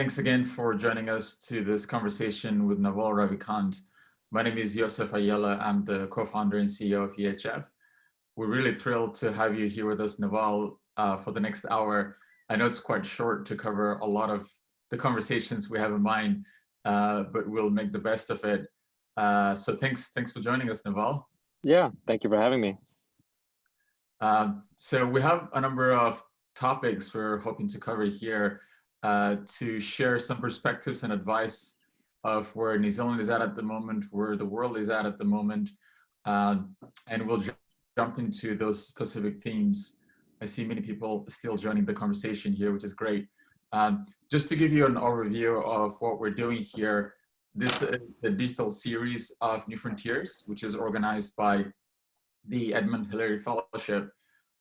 Thanks again for joining us to this conversation with Naval Ravikant. My name is Yoseph Ayele. I'm the co-founder and CEO of EHF. We're really thrilled to have you here with us, Naval, uh, for the next hour. I know it's quite short to cover a lot of the conversations we have in mind, uh, but we'll make the best of it. Uh, so thanks, thanks for joining us, Naval. Yeah, thank you for having me. Um, so we have a number of topics we're hoping to cover here uh, to share some perspectives and advice of where New Zealand is at at the moment, where the world is at at the moment, um, and we'll jump into those specific themes. I see many people still joining the conversation here, which is great. Um, just to give you an overview of what we're doing here, this is the digital series of New Frontiers, which is organized by the Edmund Hillary Fellowship.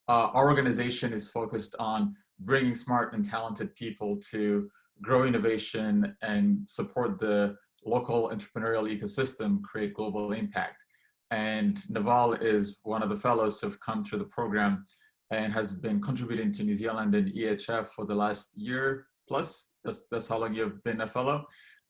Uh, our organization is focused on bringing smart and talented people to grow innovation and support the local entrepreneurial ecosystem, create global impact. And Naval is one of the fellows who've come through the program and has been contributing to New Zealand and EHF for the last year plus. That's, that's how long you've been a fellow,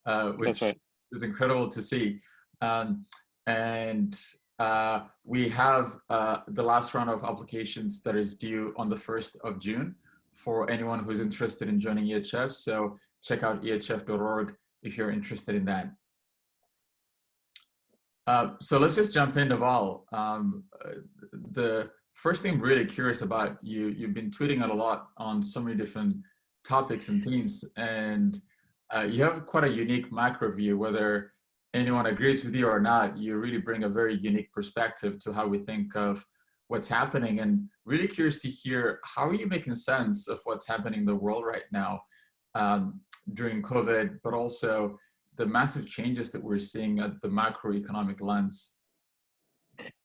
uh, which right. is incredible to see. Um, and uh, we have uh, the last round of applications that is due on the 1st of June for anyone who's interested in joining EHF. So check out ehf.org if you're interested in that. Uh, so let's just jump in, Naval. Um, the first thing I'm really curious about, you, you've been tweeting out a lot on so many different topics and themes, and uh, you have quite a unique macro view, whether anyone agrees with you or not, you really bring a very unique perspective to how we think of what's happening and really curious to hear how are you making sense of what's happening in the world right now um, during COVID, but also the massive changes that we're seeing at the macroeconomic lens.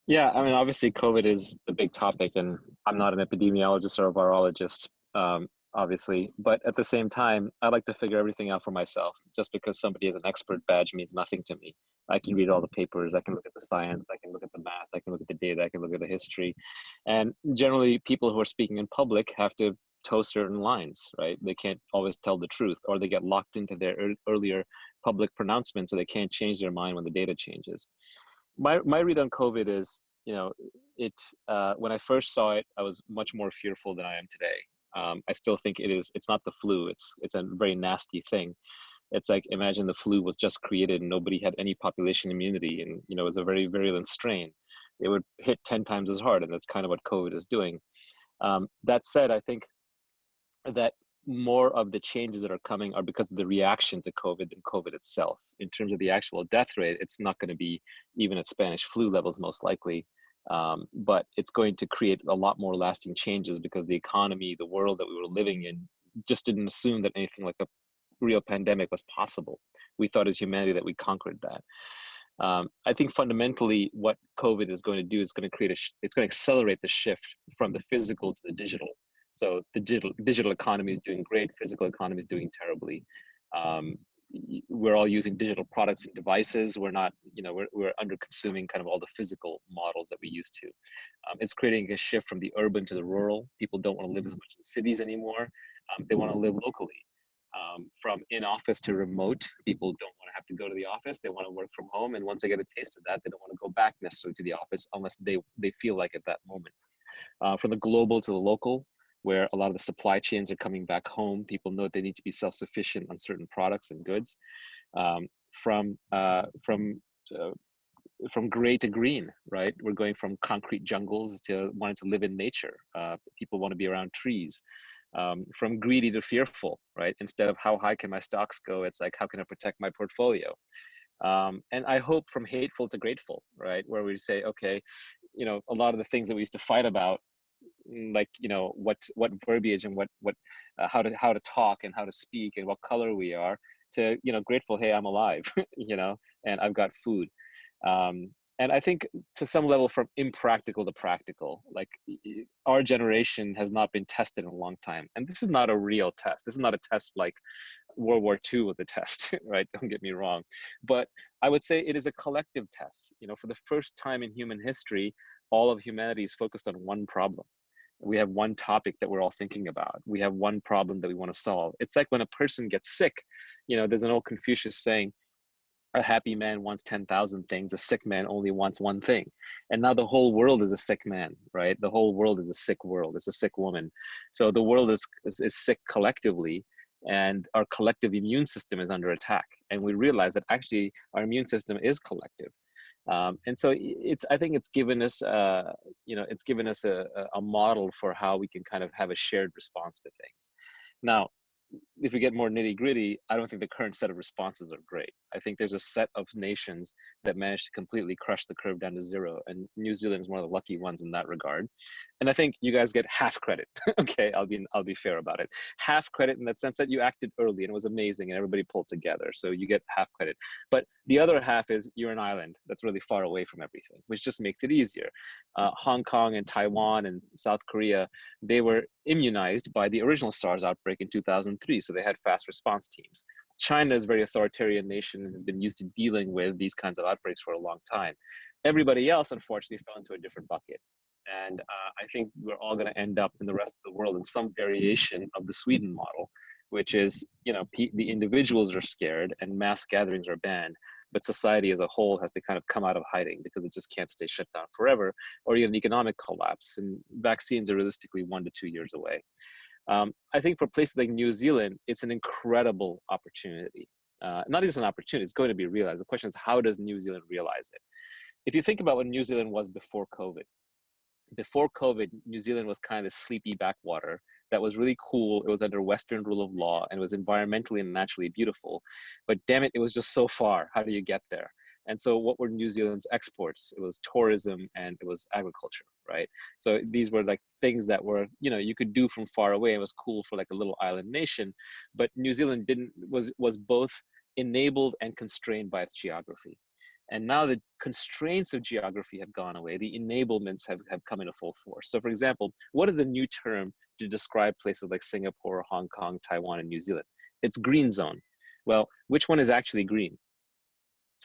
Yeah, I mean, obviously COVID is the big topic and I'm not an epidemiologist or a virologist, um, obviously, but at the same time, I like to figure everything out for myself. Just because somebody has an expert badge means nothing to me. I can read all the papers, I can look at the science, I can look at the math, I can look at the data, I can look at the history. And generally, people who are speaking in public have to toe certain lines, right? They can't always tell the truth, or they get locked into their earlier public pronouncements, so they can't change their mind when the data changes. My, my read on COVID is, you know, it uh, when I first saw it, I was much more fearful than I am today. Um, I still think it is. It's not the flu. It's it's a very nasty thing it's like imagine the flu was just created and nobody had any population immunity and you know it was a very virulent strain. It would hit 10 times as hard and that's kind of what covid is doing. Um, that said i think that more of the changes that are coming are because of the reaction to covid than covid itself. In terms of the actual death rate it's not going to be even at spanish flu levels most likely um, but it's going to create a lot more lasting changes because the economy the world that we were living in just didn't assume that anything like a real pandemic was possible. We thought as humanity that we conquered that. Um, I think fundamentally what COVID is going to do is going to create a, it's going to accelerate the shift from the physical to the digital. So the digital, digital economy is doing great, physical economy is doing terribly. Um, we're all using digital products and devices. We're not, you know, we're, we're under consuming kind of all the physical models that we used to. Um, it's creating a shift from the urban to the rural. People don't want to live as much in cities anymore. Um, they want to live locally um, from in office to remote. People don't want to have to go to the office. They want to work from home. And once they get a taste of that, they don't want to go back necessarily to the office unless they, they feel like at that moment. Uh, from the global to the local, where a lot of the supply chains are coming back home, people know they need to be self-sufficient on certain products and goods. Um, from uh, from uh, from gray to green, right? We're going from concrete jungles to wanting to live in nature. Uh, people want to be around trees um, from greedy to fearful, right? Instead of how high can my stocks go, it's like how can I protect my portfolio? Um, and I hope from hateful to grateful, right? Where we say, okay, you know, a lot of the things that we used to fight about, mm, like you know, what what verbiage and what what uh, how to how to talk and how to speak and what color we are, to you know, grateful, hey, I'm alive, you know, and I've got food. Um, and i think to some level from impractical to practical like our generation has not been tested in a long time. And this is not a real test. This is not a test like world war ii was a test right? Don't get me wrong. But i would say it is a collective test. You know for the first time in human history all of humanity is focused on one problem. We have one topic that we're all thinking about. We have one problem that we want to solve. It's like when a person gets sick, you know, there's an old Confucius saying, a happy man wants 10,000 things, a sick man only wants one thing. And now the whole world is a sick man, right? The whole world is a sick world, it's a sick woman. So the world is, is, is sick collectively and our collective immune system is under attack. And we realize that actually our immune system is collective. Um, and so it's, I think it's given us, uh, you know, it's given us a, a model for how we can kind of have a shared response to things. Now, if we get more nitty gritty, I don't think the current set of responses are great. I think there's a set of nations that managed to completely crush the curve down to zero, and New Zealand is one of the lucky ones in that regard. And I think you guys get half credit. okay, I'll be I'll be fair about it. Half credit in that sense that you acted early and it was amazing, and everybody pulled together, so you get half credit. But the other half is you're an island that's really far away from everything, which just makes it easier. Uh, Hong Kong and Taiwan and South Korea, they were immunized by the original SARS outbreak in 2003, so they had fast response teams. China is a very authoritarian nation and has been used to dealing with these kinds of outbreaks for a long time. Everybody else, unfortunately, fell into a different bucket. And uh, I think we're all going to end up in the rest of the world in some variation of the Sweden model, which is, you know, the individuals are scared and mass gatherings are banned, but society as a whole has to kind of come out of hiding because it just can't stay shut down forever, or even economic collapse. And vaccines are realistically one to two years away. Um, I think for places like New Zealand, it's an incredible opportunity. Uh, not just an opportunity, it's going to be realized. The question is, how does New Zealand realize it? If you think about what New Zealand was before COVID, before COVID, New Zealand was kind of a sleepy backwater that was really cool. It was under Western rule of law and was environmentally and naturally beautiful. But damn it, it was just so far. How do you get there? And so what were New Zealand's exports? It was tourism and it was agriculture, right? So these were like things that were, you know, you could do from far away. It was cool for like a little island nation, but New Zealand didn't, was, was both enabled and constrained by its geography. And now the constraints of geography have gone away. The enablements have, have come into full force. So for example, what is the new term to describe places like Singapore, Hong Kong, Taiwan, and New Zealand? It's green zone. Well, which one is actually green?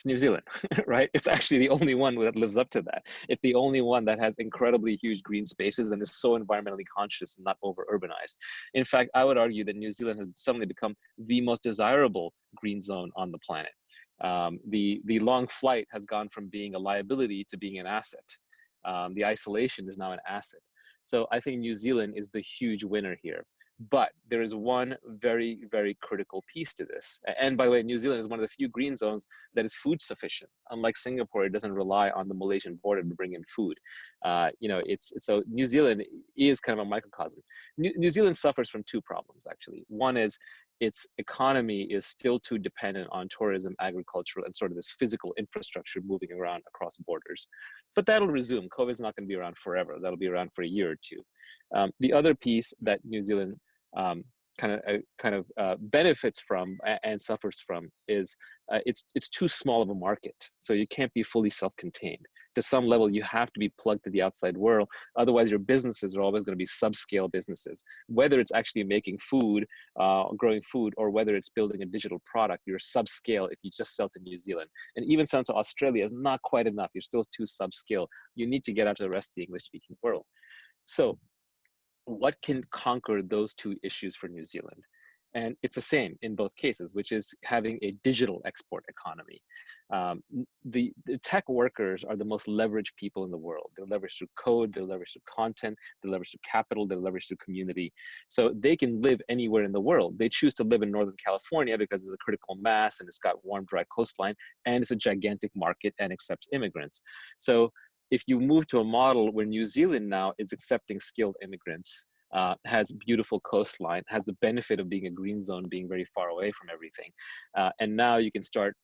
it's New Zealand, right? It's actually the only one that lives up to that. It's the only one that has incredibly huge green spaces and is so environmentally conscious and not over urbanized. In fact, I would argue that New Zealand has suddenly become the most desirable green zone on the planet. Um, the, the long flight has gone from being a liability to being an asset. Um, the isolation is now an asset. So I think New Zealand is the huge winner here. But there is one very, very critical piece to this. And by the way, New Zealand is one of the few green zones that is food sufficient. Unlike Singapore, it doesn't rely on the Malaysian border to bring in food. Uh, you know, it's so New Zealand is kind of a microcosm. New, New Zealand suffers from two problems actually. One is its economy is still too dependent on tourism, agriculture, and sort of this physical infrastructure moving around across borders. But that'll resume. COVID's not going to be around forever. That'll be around for a year or two. Um, the other piece that New Zealand um, kind of uh, kind of uh, benefits from and suffers from is uh, it's it's too small of a market so you can't be fully self-contained to some level you have to be plugged to the outside world. Otherwise your businesses are always going to be subscale businesses. Whether it's actually making food uh, growing food or whether it's building a digital product you're subscale if you just sell to new zealand. And even selling to australia is not quite enough. You're still too subscale. You need to get out to the rest of the english speaking world. So what can conquer those two issues for New Zealand? And it's the same in both cases, which is having a digital export economy. Um, the, the, tech workers are the most leveraged people in the world. They're leveraged through code, they're leveraged through content, they're leveraged through capital, they're leveraged through community. So they can live anywhere in the world. They choose to live in Northern California because it's a critical mass and it's got warm, dry coastline, and it's a gigantic market and accepts immigrants. So if you move to a model where New Zealand now is accepting skilled immigrants, uh, has beautiful coastline, has the benefit of being a green zone, being very far away from everything. Uh, and now you can start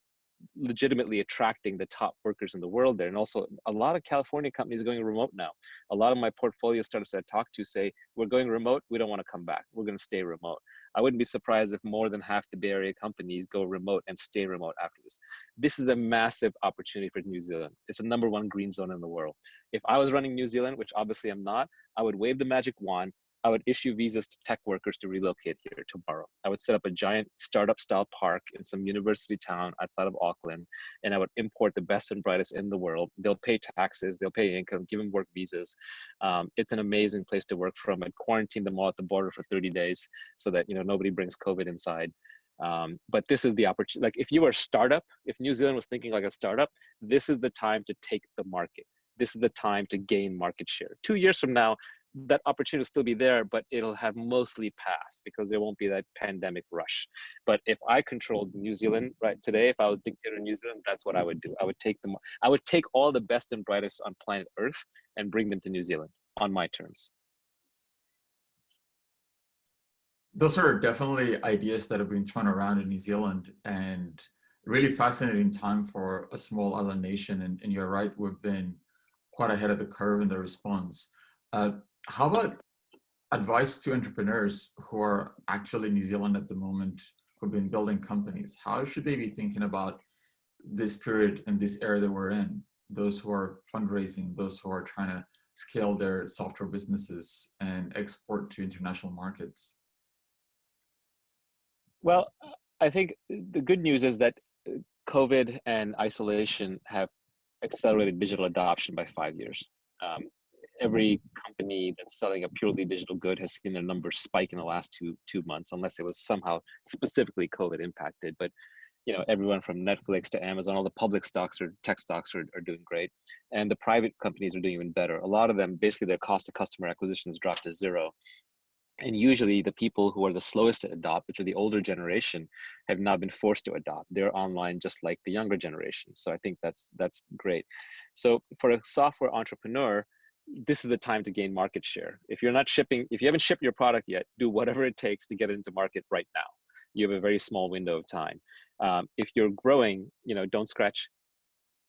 legitimately attracting the top workers in the world there. And also a lot of California companies are going remote now. A lot of my portfolio startups that I talk to say, we're going remote, we don't want to come back. We're going to stay remote. I wouldn't be surprised if more than half the Bay Area companies go remote and stay remote after this. This is a massive opportunity for New Zealand. It's the number one green zone in the world. If I was running New Zealand, which obviously I'm not, I would wave the magic wand. I would issue visas to tech workers to relocate here tomorrow. I would set up a giant startup style park in some university town outside of Auckland, and I would import the best and brightest in the world. They'll pay taxes, they'll pay income, give them work visas. Um, it's an amazing place to work from. I'd quarantine them all at the border for 30 days so that you know nobody brings COVID inside. Um, but this is the opportunity. Like if you were a startup, if New Zealand was thinking like a startup, this is the time to take the market. This is the time to gain market share. Two years from now, that opportunity will still be there, but it'll have mostly passed because there won't be that pandemic rush. But if I controlled New Zealand right today, if I was dictator in New Zealand, that's what I would do. I would take them. I would take all the best and brightest on planet Earth and bring them to New Zealand on my terms. those are definitely ideas that have been thrown around in New Zealand and really fascinating time for a small island nation. And, and you're right, we've been quite ahead of the curve in the response. Uh, how about advice to entrepreneurs who are actually in New Zealand at the moment, who've been building companies? How should they be thinking about this period and this era that we're in? Those who are fundraising, those who are trying to scale their software businesses and export to international markets? Well, I think the good news is that uh, COVID and isolation have accelerated digital adoption by five years. Um, every company that's selling a purely digital good has seen their numbers spike in the last two two months, unless it was somehow specifically COVID impacted. But you know, everyone from Netflix to Amazon, all the public stocks or tech stocks are, are doing great, and the private companies are doing even better. A lot of them, basically, their cost of customer acquisition has dropped to zero, and usually the people who are the slowest to adopt which are the older generation have not been forced to adopt they're online just like the younger generation so i think that's that's great so for a software entrepreneur this is the time to gain market share. If you're not shipping if you haven't shipped your product yet do whatever it takes to get it into market right now. You have a very small window of time. Um, if you're growing you know don't scratch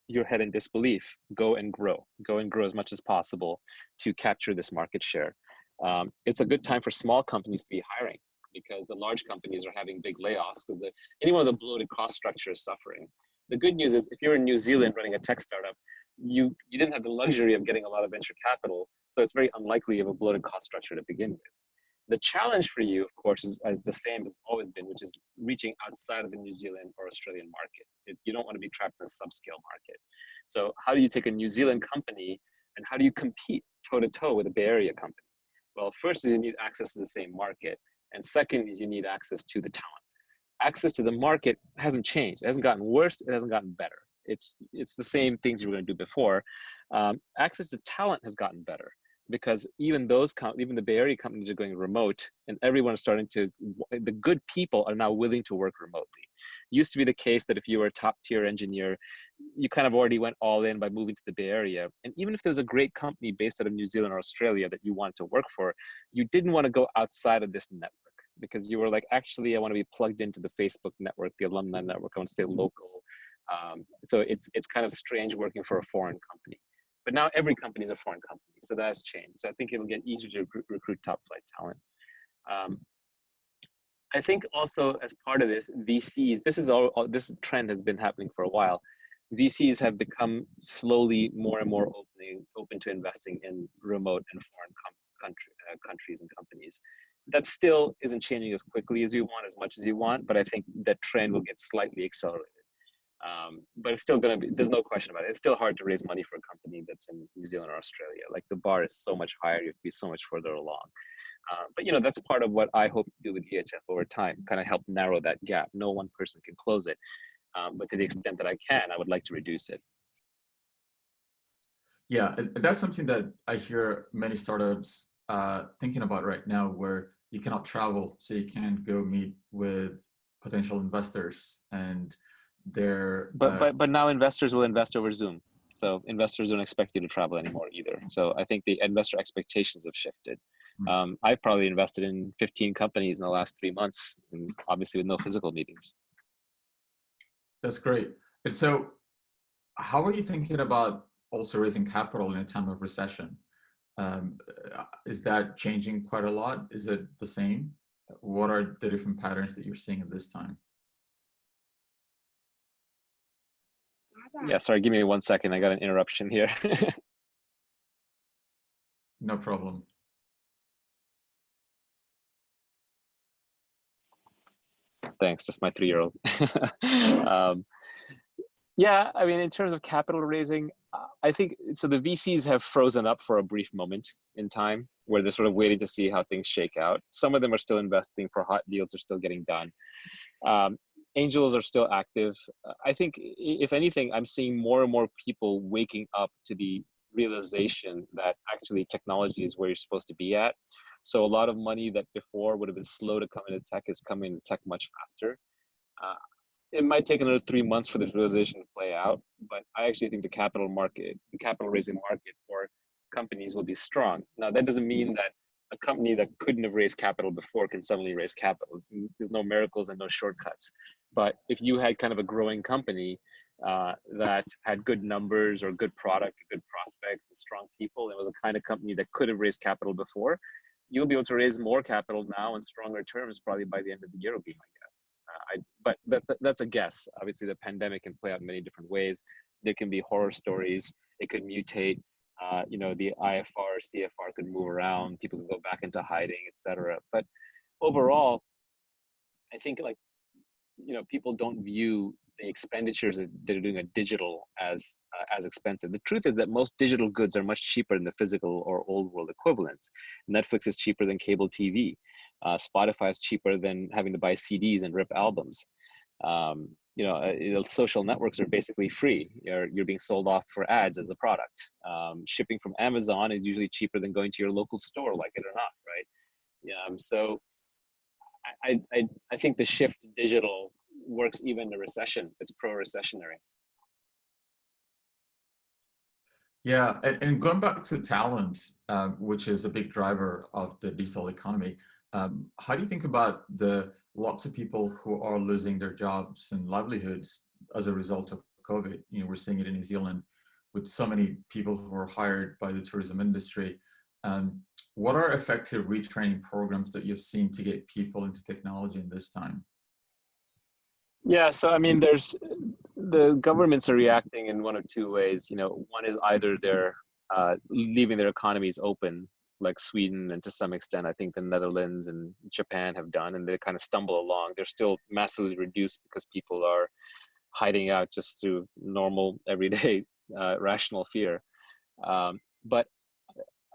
your head in disbelief. Go and grow. Go and grow as much as possible to capture this market share. Um, it's a good time for small companies to be hiring because the large companies are having big layoffs because anyone with a bloated cost structure is suffering. The good news is if you're in New Zealand running a tech startup, you, you didn't have the luxury of getting a lot of venture capital, so it's very unlikely you have a bloated cost structure to begin with. The challenge for you, of course, is, is the same as always been, which is reaching outside of the New Zealand or Australian market. It, you don't want to be trapped in a subscale market. So how do you take a New Zealand company and how do you compete toe to toe with a Bay Area company? Well, first is you need access to the same market. And second is you need access to the talent. Access to the market hasn't changed. It hasn't gotten worse. It hasn't gotten better. It's, it's the same things you were going to do before. Um, access to talent has gotten better because even those even the Bay Area companies are going remote, and everyone is starting to. The good people are now willing to work remotely. It used to be the case that if you were a top tier engineer, you kind of already went all in by moving to the Bay Area. And even if there's a great company based out of New Zealand or Australia that you wanted to work for, you didn't want to go outside of this network because you were like, actually, I want to be plugged into the Facebook network, the alumni network. I want to stay local. Um, so it's it's kind of strange working for a foreign company. But now every company is a foreign company, so that's changed. So I think it'll get easier to recruit, recruit top flight talent. Um, I think also as part of this, VCs, this is all, all, this trend has been happening for a while. VCs have become slowly more and more opening, open to investing in remote and foreign country, uh, countries and companies. That still isn't changing as quickly as you want, as much as you want, but I think that trend will get slightly accelerated. Um, but it's still going to be, there's no question about it. It's still hard to raise money for a company that's in New Zealand or Australia. Like the bar is so much higher, you have to be so much further along. Uh, but you know, that's part of what I hope to do with EHF over time, kind of help narrow that gap. No one person can close it. Um, but to the extent that I can, I would like to reduce it. Yeah, that's something that I hear many startups uh, thinking about right now, where you cannot travel, so you can't go meet with potential investors and they're but uh, but but now investors will invest over zoom. So investors don't expect you to travel anymore either. So i think the investor expectations have shifted. Hmm. um, i've probably invested in 15 companies in the last three months and obviously with no physical meetings. That's great. And so how are you thinking about also raising capital in a time of recession? Um, uh, is that changing quite a lot? Is it the same? What are the different patterns that you're seeing at this time yeah, sorry, give me one second. I got an interruption here. no problem. Thanks, that's my three-year-old. um, yeah, I mean, in terms of capital raising, uh, I think, so the VCs have frozen up for a brief moment in time where they're sort of waiting to see how things shake out. Some of them are still investing for hot deals are still getting done. Um, angels are still active. Uh, I think, if anything, I'm seeing more and more people waking up to the realization that actually technology is where you're supposed to be at. So a lot of money that before would have been slow to come into tech is coming into tech much faster. Uh, it might take another three months for this realization to play out, but I actually think the capital market, the capital raising market for companies will be strong. Now, that doesn't mean that a company that couldn't have raised capital before can suddenly raise capital. There's no miracles and no shortcuts. But if you had kind of a growing company uh, that had good numbers or good product, good prospects, and strong people, it was a kind of company that could have raised capital before, you'll be able to raise more capital now in stronger terms probably by the end of the year will be my guess. Uh, I, but that's, that's a guess. Obviously, the pandemic can play out in many different ways. There can be horror stories. It could mutate. Uh, you know, the IFR, CFR could move around. People could go back into hiding, etc. But overall, I think like, you know, people don't view the expenditures that they're doing a digital as uh, as expensive. The truth is that most digital goods are much cheaper than the physical or old world equivalents. Netflix is cheaper than cable TV. Uh, Spotify is cheaper than having to buy CDs and rip albums. Um, you know, uh, social networks are basically free. You're, you're being sold off for ads as a product. Um, shipping from Amazon is usually cheaper than going to your local store, like it or not, right? Yeah. Um, so I, I, I think the shift to digital works even a recession. It's pro-recessionary. Yeah, and, going back to talent, um, which is a big driver of the digital economy, um, how do you think about the lots of people who are losing their jobs and livelihoods as a result of COVID? You know, we're seeing it in New Zealand with so many people who are hired by the tourism industry. Um, what are effective retraining programs that you've seen to get people into technology in this time? Yeah, so I mean, there's the governments are reacting in one of two ways. You know, one is either they're uh, leaving their economies open, like Sweden, and to some extent, I think the Netherlands and Japan have done, and they kind of stumble along. They're still massively reduced because people are hiding out just through normal, everyday, uh, rational fear. Um, but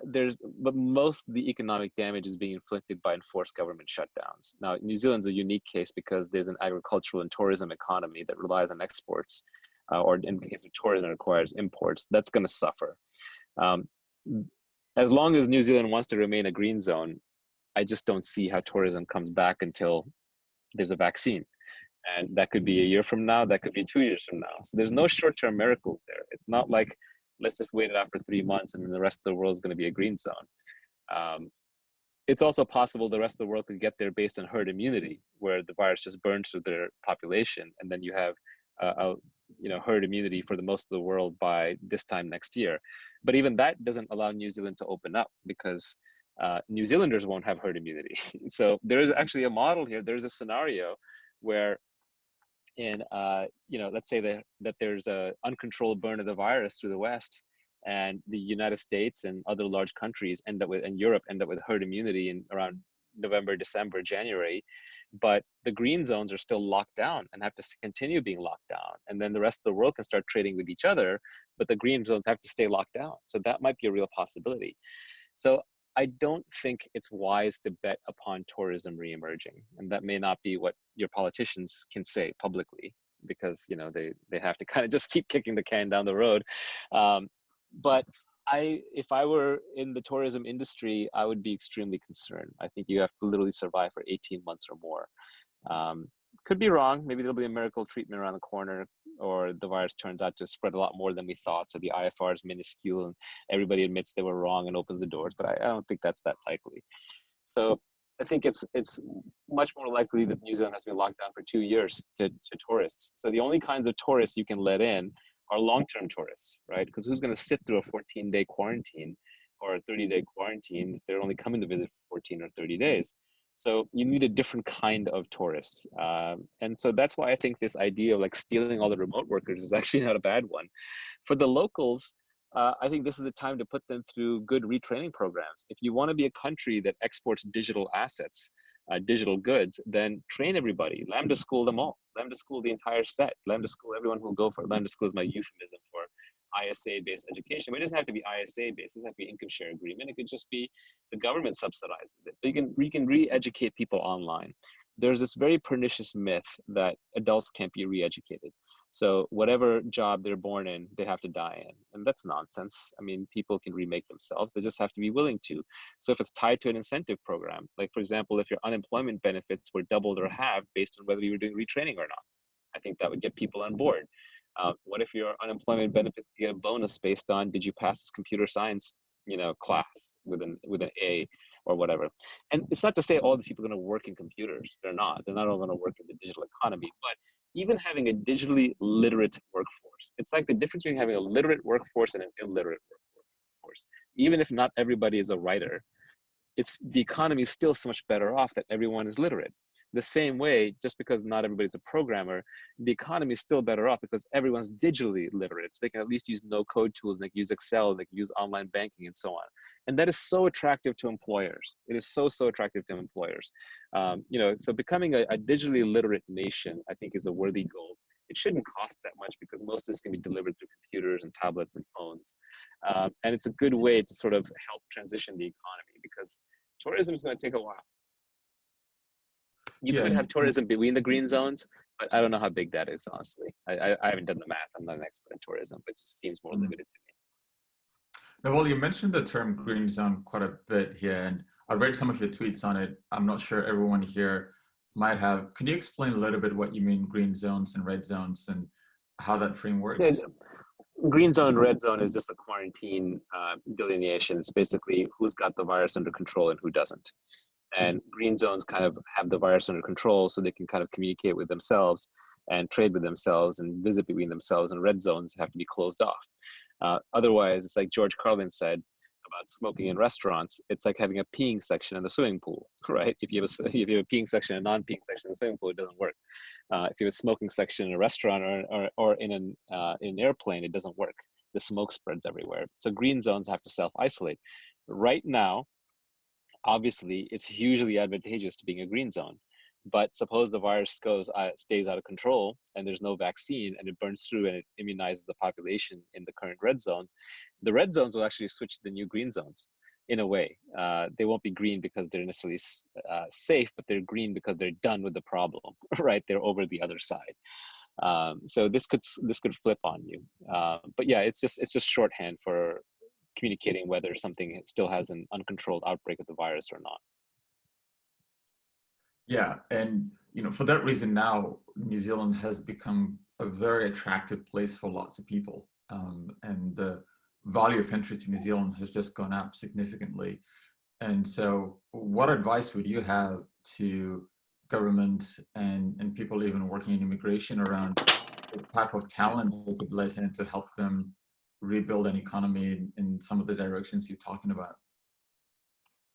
there's but most of the economic damage is being inflicted by enforced government shutdowns. Now, New Zealand's a unique case because there's an agricultural and tourism economy that relies on exports, uh, or in the case of tourism, requires imports. That's going to suffer. Um, as long as New Zealand wants to remain a green zone, I just don't see how tourism comes back until there's a vaccine. And that could be a year from now, that could be two years from now. So there's no short term miracles there. It's not like let's just wait it out for three months and then the rest of the world is going to be a green zone. Um, it's also possible the rest of the world could get there based on herd immunity, where the virus just burns through their population, and then you have uh, a you know herd immunity for the most of the world by this time next year. But even that doesn't allow New Zealand to open up because uh, New Zealanders won't have herd immunity. so there is actually a model here. There's a scenario where in uh, you know let's say that that there's a uncontrolled burn of the virus through the west and the united states and other large countries end up with and europe end up with herd immunity in around november december january but the green zones are still locked down and have to continue being locked down and then the rest of the world can start trading with each other but the green zones have to stay locked down. So that might be a real possibility. So I don't think it's wise to bet upon tourism reemerging, and that may not be what your politicians can say publicly because you know they they have to kind of just keep kicking the can down the road. Um, but I, if I were in the tourism industry, I would be extremely concerned. I think you have to literally survive for 18 months or more. Um, could be wrong. Maybe there'll be a miracle treatment around the corner, or the virus turns out to spread a lot more than we thought. So the IFR is minuscule, and everybody admits they were wrong and opens the doors. But I, I don't think that's that likely. So I think it's it's much more likely that New Zealand has been locked down for two years to, to tourists. So the only kinds of tourists you can let in are long-term tourists, right? Because who's going to sit through a 14-day quarantine or a 30-day quarantine if they're only coming to visit for 14 or 30 days? So you need a different kind of tourists. Um, and so that's why I think this idea of like stealing all the remote workers is actually not a bad one. For the locals, uh, I think this is a time to put them through good retraining programs. If you want to be a country that exports digital assets, uh, digital goods, then train everybody. Lambda school them all. Lambda school the entire set. Lambda school everyone who will go for it. Lambda school is my euphemism for ISA-based education. But it doesn't have to be ISA-based. It doesn't have to be income share agreement. It could just be the government subsidizes it. But you can, you can re-educate people online there's this very pernicious myth that adults can't be re-educated. So whatever job they're born in, they have to die in. And that's nonsense. I mean, people can remake themselves. They just have to be willing to. So if it's tied to an incentive program, like for example, if your unemployment benefits were doubled or halved based on whether you were doing retraining or not, I think that would get people on board. Uh, what if your unemployment benefits get a bonus based on did you pass this computer science, you know, class with an with an A or whatever. And it's not to say all these people are going to work in computers. They're not. They're not all going to work in the digital economy. But even having a digitally literate workforce, it's like the difference between having a literate workforce and an illiterate workforce. Even if not everybody is a writer, it's the economy is still so much better off that everyone is literate the same way, just because not everybody's a programmer, the economy is still better off because everyone's digitally literate. So they can at least use no code tools, they can use Excel, they can use online banking and so on. And that is so attractive to employers. It is so, so attractive to employers. Um, you know, so becoming a, a digitally literate nation, I think is a worthy goal. It shouldn't cost that much because most of this can be delivered through computers and tablets and phones. Um, and it's a good way to sort of help transition the economy because tourism is going to take a while you yeah. could have tourism between the green zones, but I don't know how big that is, honestly. I, I, I haven't done the math. I'm not an expert in tourism, but it just seems more mm. limited to me. Now, well, you mentioned the term green zone quite a bit here, and I read some of your tweets on it. I'm not sure everyone here might have. Can you explain a little bit what you mean green zones and red zones and how that frame works? Yeah, green zone, red zone is just a quarantine uh, delineation. It's basically who's got the virus under control and who doesn't and green zones kind of have the virus under control so they can kind of communicate with themselves and trade with themselves and visit between themselves and red zones have to be closed off. Uh, otherwise it's like george carlin said about smoking in restaurants it's like having a peeing section in the swimming pool right? If you have a, if you have a peeing section and a non-peeing section in the swimming pool it doesn't work. Uh, if you have a smoking section in a restaurant or, or, or in, an, uh, in an airplane it doesn't work. The smoke spreads everywhere. So green zones have to self-isolate. Right now obviously it's hugely advantageous to being a green zone. But suppose the virus goes uh, stays out of control and there's no vaccine and it burns through and it immunizes the population in the current red zones, the red zones will actually switch to the new green zones in a way. Uh, they won't be green because they're necessarily uh, safe, but they're green because they're done with the problem, right? They're over the other side. Um, so this could this could flip on you. Uh, but yeah, it's just it's just shorthand for communicating whether something still has an uncontrolled outbreak of the virus or not. Yeah, and you know, for that reason now, New Zealand has become a very attractive place for lots of people. Um, and the value of entry to New Zealand has just gone up significantly. And so what advice would you have to government and, and people even working in immigration around the type of talent they could let in to help them rebuild an economy in, in some of the directions you're talking about?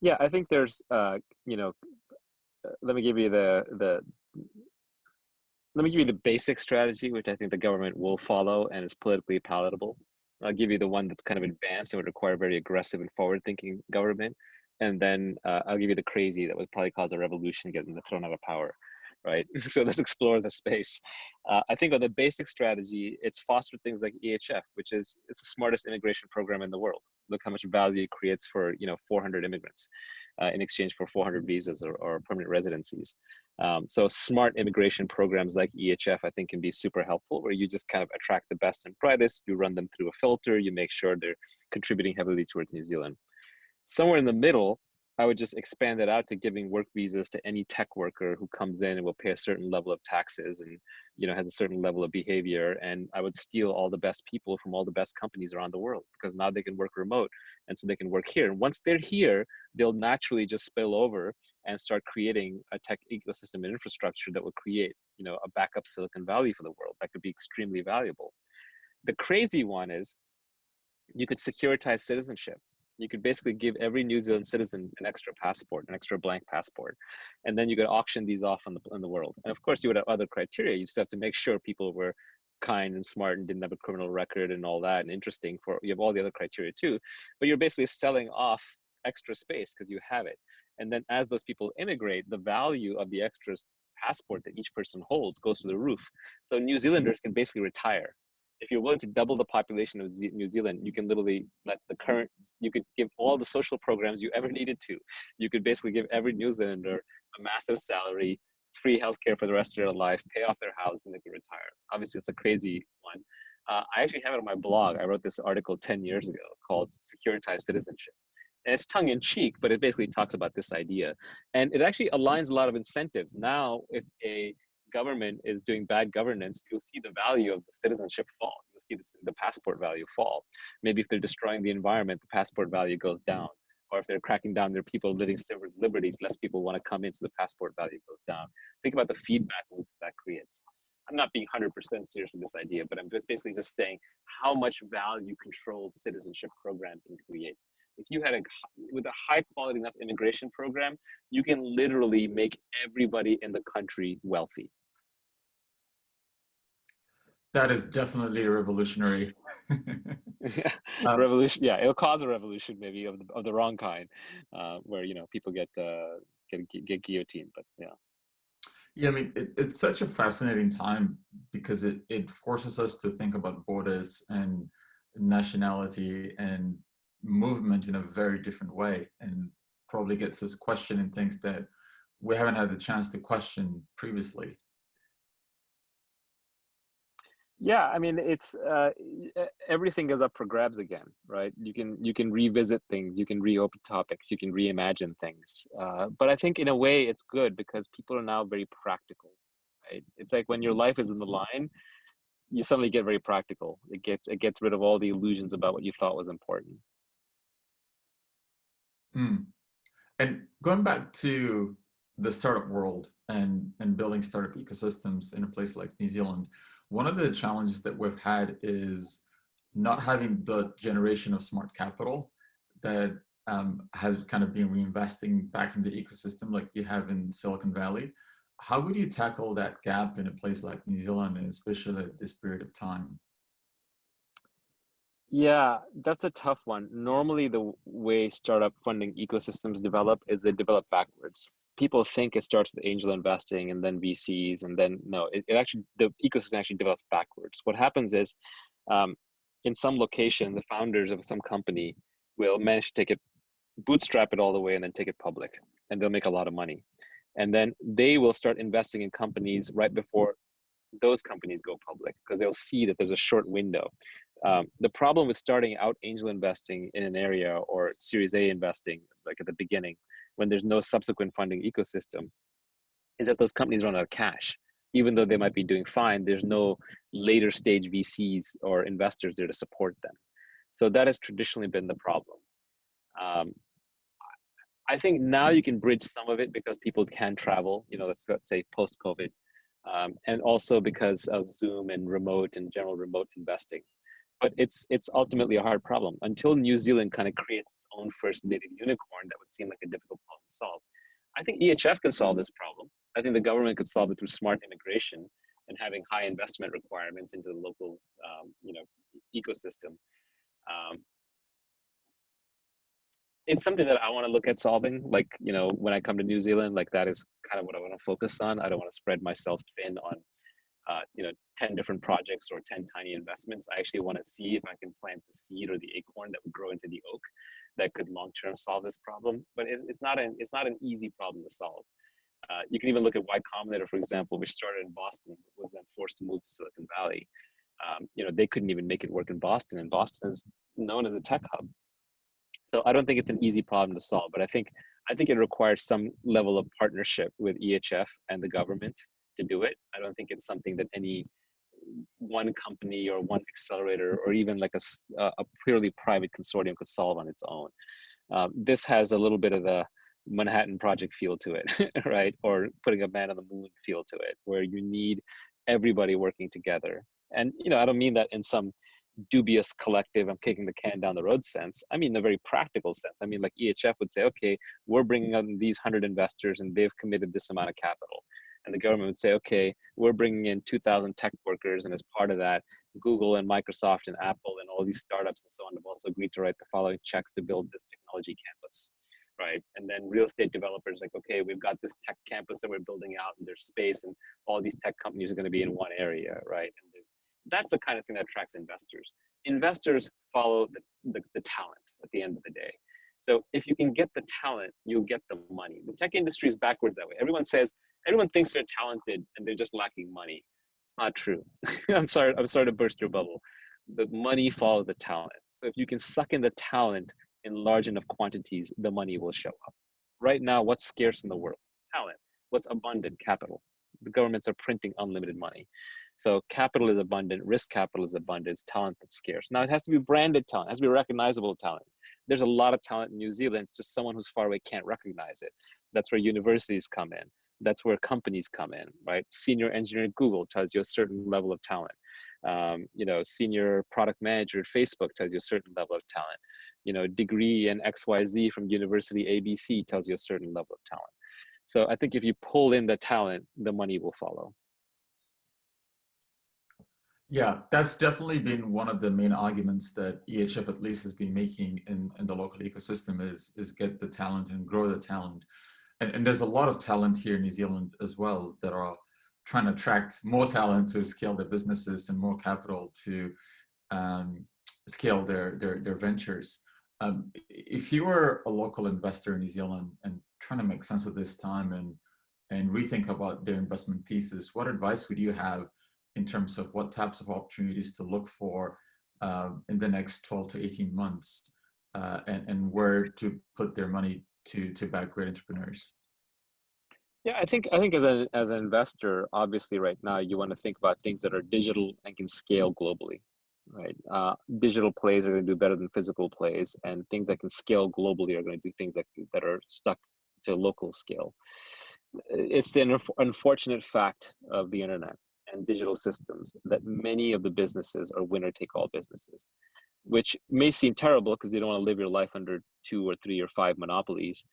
Yeah, I think there's, uh, you know, uh, let me give you the the let me give you the basic strategy, which I think the government will follow and is politically palatable. I'll give you the one that's kind of advanced and would require very aggressive and forward-thinking government, and then uh, I'll give you the crazy that would probably cause a revolution, getting the thrown out of power right? so let's explore the space. Uh, I think on the basic strategy, it's foster things like EHF, which is it's the smartest immigration program in the world. Look how much value it creates for you know 400 immigrants uh, in exchange for 400 visas or, or permanent residencies. Um, so smart immigration programs like EHF, I think, can be super helpful, where you just kind of attract the best and brightest. You run them through a filter. You make sure they're contributing heavily towards New Zealand. Somewhere in the middle, I would just expand it out to giving work visas to any tech worker who comes in and will pay a certain level of taxes and you know has a certain level of behavior. And I would steal all the best people from all the best companies around the world because now they can work remote and so they can work here. And once they're here, they'll naturally just spill over and start creating a tech ecosystem and infrastructure that will create you know a backup Silicon Valley for the world that could be extremely valuable. The crazy one is you could securitize citizenship you could basically give every New Zealand citizen an extra passport, an extra blank passport, and then you could auction these off in the in the world. And of course, you would have other criteria. You still have to make sure people were kind and smart and didn't have a criminal record and all that, and interesting. For you have all the other criteria too, but you're basically selling off extra space because you have it. And then as those people immigrate, the value of the extra passport that each person holds goes to the roof. So New mm-hmm. Zealanders can basically retire. If you're willing to double the population of New Zealand, you can literally let the current, you could give all the social programs you ever needed to. You could basically give every New Zealander a massive salary, free healthcare for the rest of their life, pay off their house, and they could retire. Obviously, it's a crazy one. Uh, I actually have it on my blog. I wrote this article 10 years ago called Securitized Citizenship. And it's tongue in cheek, but it basically talks about this idea. And it actually aligns a lot of incentives. Now, if a government is doing bad governance, you'll see the value of the citizenship fall. You'll see the, the passport value fall. Maybe if they're destroying the environment, the passport value goes down. Or if they're cracking down their people living civil liberties, less people want to come in, so the passport value goes down. Think about the feedback loop that creates. I'm not being 100% serious with this idea, but I'm just basically just saying how much value controlled citizenship program can create. If you had a, with a high quality enough immigration program, you can literally make everybody in the country wealthy. That is definitely a revolutionary. yeah, um, revolution. Yeah, it'll cause a revolution, maybe of the, of the wrong kind, uh, where you know people get uh, get get guillotined. But yeah. Yeah, I mean, it, it's such a fascinating time because it, it forces us to think about borders and nationality and movement in a very different way and probably gets us questioning things that we haven't had the chance to question previously. Yeah, I mean, it's uh, everything is up for grabs again, right? You can you can revisit things, you can reopen topics, you can reimagine things. Uh, but I think in a way it's good because people are now very practical, right? It's like when your life is in the line, you suddenly get very practical. It gets it gets rid of all the illusions about what you thought was important. Hmm. And going back to the startup world and and building startup ecosystems in a place like New Zealand one of the challenges that we've had is not having the generation of smart capital that um, has kind of been reinvesting back in the ecosystem like you have in Silicon Valley. How would you tackle that gap in a place like New Zealand, and especially at this period of time? Yeah, that's a tough one. Normally, the way startup funding ecosystems develop is they develop backwards people think it starts with angel investing and then VCs and then no, it, it actually the ecosystem actually develops backwards. What happens is, um, in some location, the founders of some company will manage to take it, bootstrap it all the way, and then take it public, and they'll make a lot of money, and then they will start investing in companies right before those companies go public because they'll see that there's a short window. Um, the problem with starting out angel investing in an area or Series A investing, like at the beginning, when there's no subsequent funding ecosystem is that those companies run out of cash. Even though they might be doing fine there's no later stage vcs or investors there to support them. So that has traditionally been the problem. Um, i think now you can bridge some of it because people can travel you know let's, say post covid um, and also because of zoom and remote and general remote investing but it's it's ultimately a hard problem until New Zealand kind of creates its own first native unicorn that would seem like a difficult problem to solve. I think EHF can solve this problem. I think the government could solve it through smart immigration and having high investment requirements into the local um, you know ecosystem. Um, it's something that I want to look at solving. Like you know, when I come to New Zealand, like that is kind of what I want to focus on. I don't want to spread myself thin on uh, you know 10 different projects or 10 tiny investments. I actually want to see if i can plant the seed or the acorn that would grow into the oak that could long term solve this problem. But it's, it's not an it's not an easy problem to solve. Uh, you can even look at y combinator for example which started in boston was then forced to move to silicon valley. Um, you know they couldn't even make it work in boston and boston is known as a tech hub. So i don't think it's an easy problem to solve but i think i think it requires some level of partnership with ehf and the government to do it. I don't think it's something that any one company or one accelerator or even like a, a purely private consortium could solve on its own. Um, this has a little bit of the Manhattan Project feel to it, right? Or putting a man on the moon feel to it, where you need everybody working together. And you know, I don't mean that in some dubious collective i'm kicking the can down the road sense i mean in a very practical sense i mean like ehf would say okay we're bringing on these 100 investors and they've committed this amount of capital and the government would say, okay, we're bringing in 2,000 tech workers, and as part of that, Google and Microsoft and Apple and all these startups and so on have also agreed to write the following checks to build this technology campus. right? And then real estate developers like, okay, we've got this tech campus that we're building out and there's space and all these tech companies are going to be in one area, right? And that's the kind of thing that attracts investors. Investors follow the, the, the talent at the end of the day. So if you can get the talent, you'll get the money. The tech industry is backwards that way. Everyone says, everyone thinks they're talented and they're just lacking money. It's not true. I'm sorry, I'm sorry to burst your bubble. The money follows the talent. So if you can suck in the talent in large enough quantities, the money will show up. Right now, what's scarce in the world? Talent. What's abundant? Capital. The governments are printing unlimited money. So capital is abundant, risk capital is abundant, it's talent that's scarce. Now it has to be branded talent, it has to be recognizable talent. There's a lot of talent in New Zealand, it's just someone who's far away can't recognize it. That's where universities come in. That's where companies come in, right? Senior engineer at Google tells you a certain level of talent. Um, you know, senior product manager at Facebook tells you a certain level of talent. You know, degree in XYZ from University ABC tells you a certain level of talent. So I think if you pull in the talent, the money will follow. Yeah, that's definitely been one of the main arguments that EHF at least has been making in, in the local ecosystem is, is get the talent and grow the talent. And, and there's a lot of talent here in New Zealand as well that are trying to attract more talent to scale their businesses and more capital to um, scale their, their, their ventures. Um, if you were a local investor in New Zealand and trying to make sense of this time and, and rethink about their investment thesis, what advice would you have in terms of what types of opportunities to look for um, in the next 12 to 18 months uh, and, and where to put their money to, to back great entrepreneurs? Yeah, I think I think as an as an investor, obviously, right now you want to think about things that are digital and can scale globally, right? Uh, digital plays are going to do better than physical plays, and things that can scale globally are going to do things that that are stuck to local scale. It's the unfortunate fact of the internet and digital systems that many of the businesses are winner take all businesses, which may seem terrible because you don't want to live your life under two or three or five monopolies.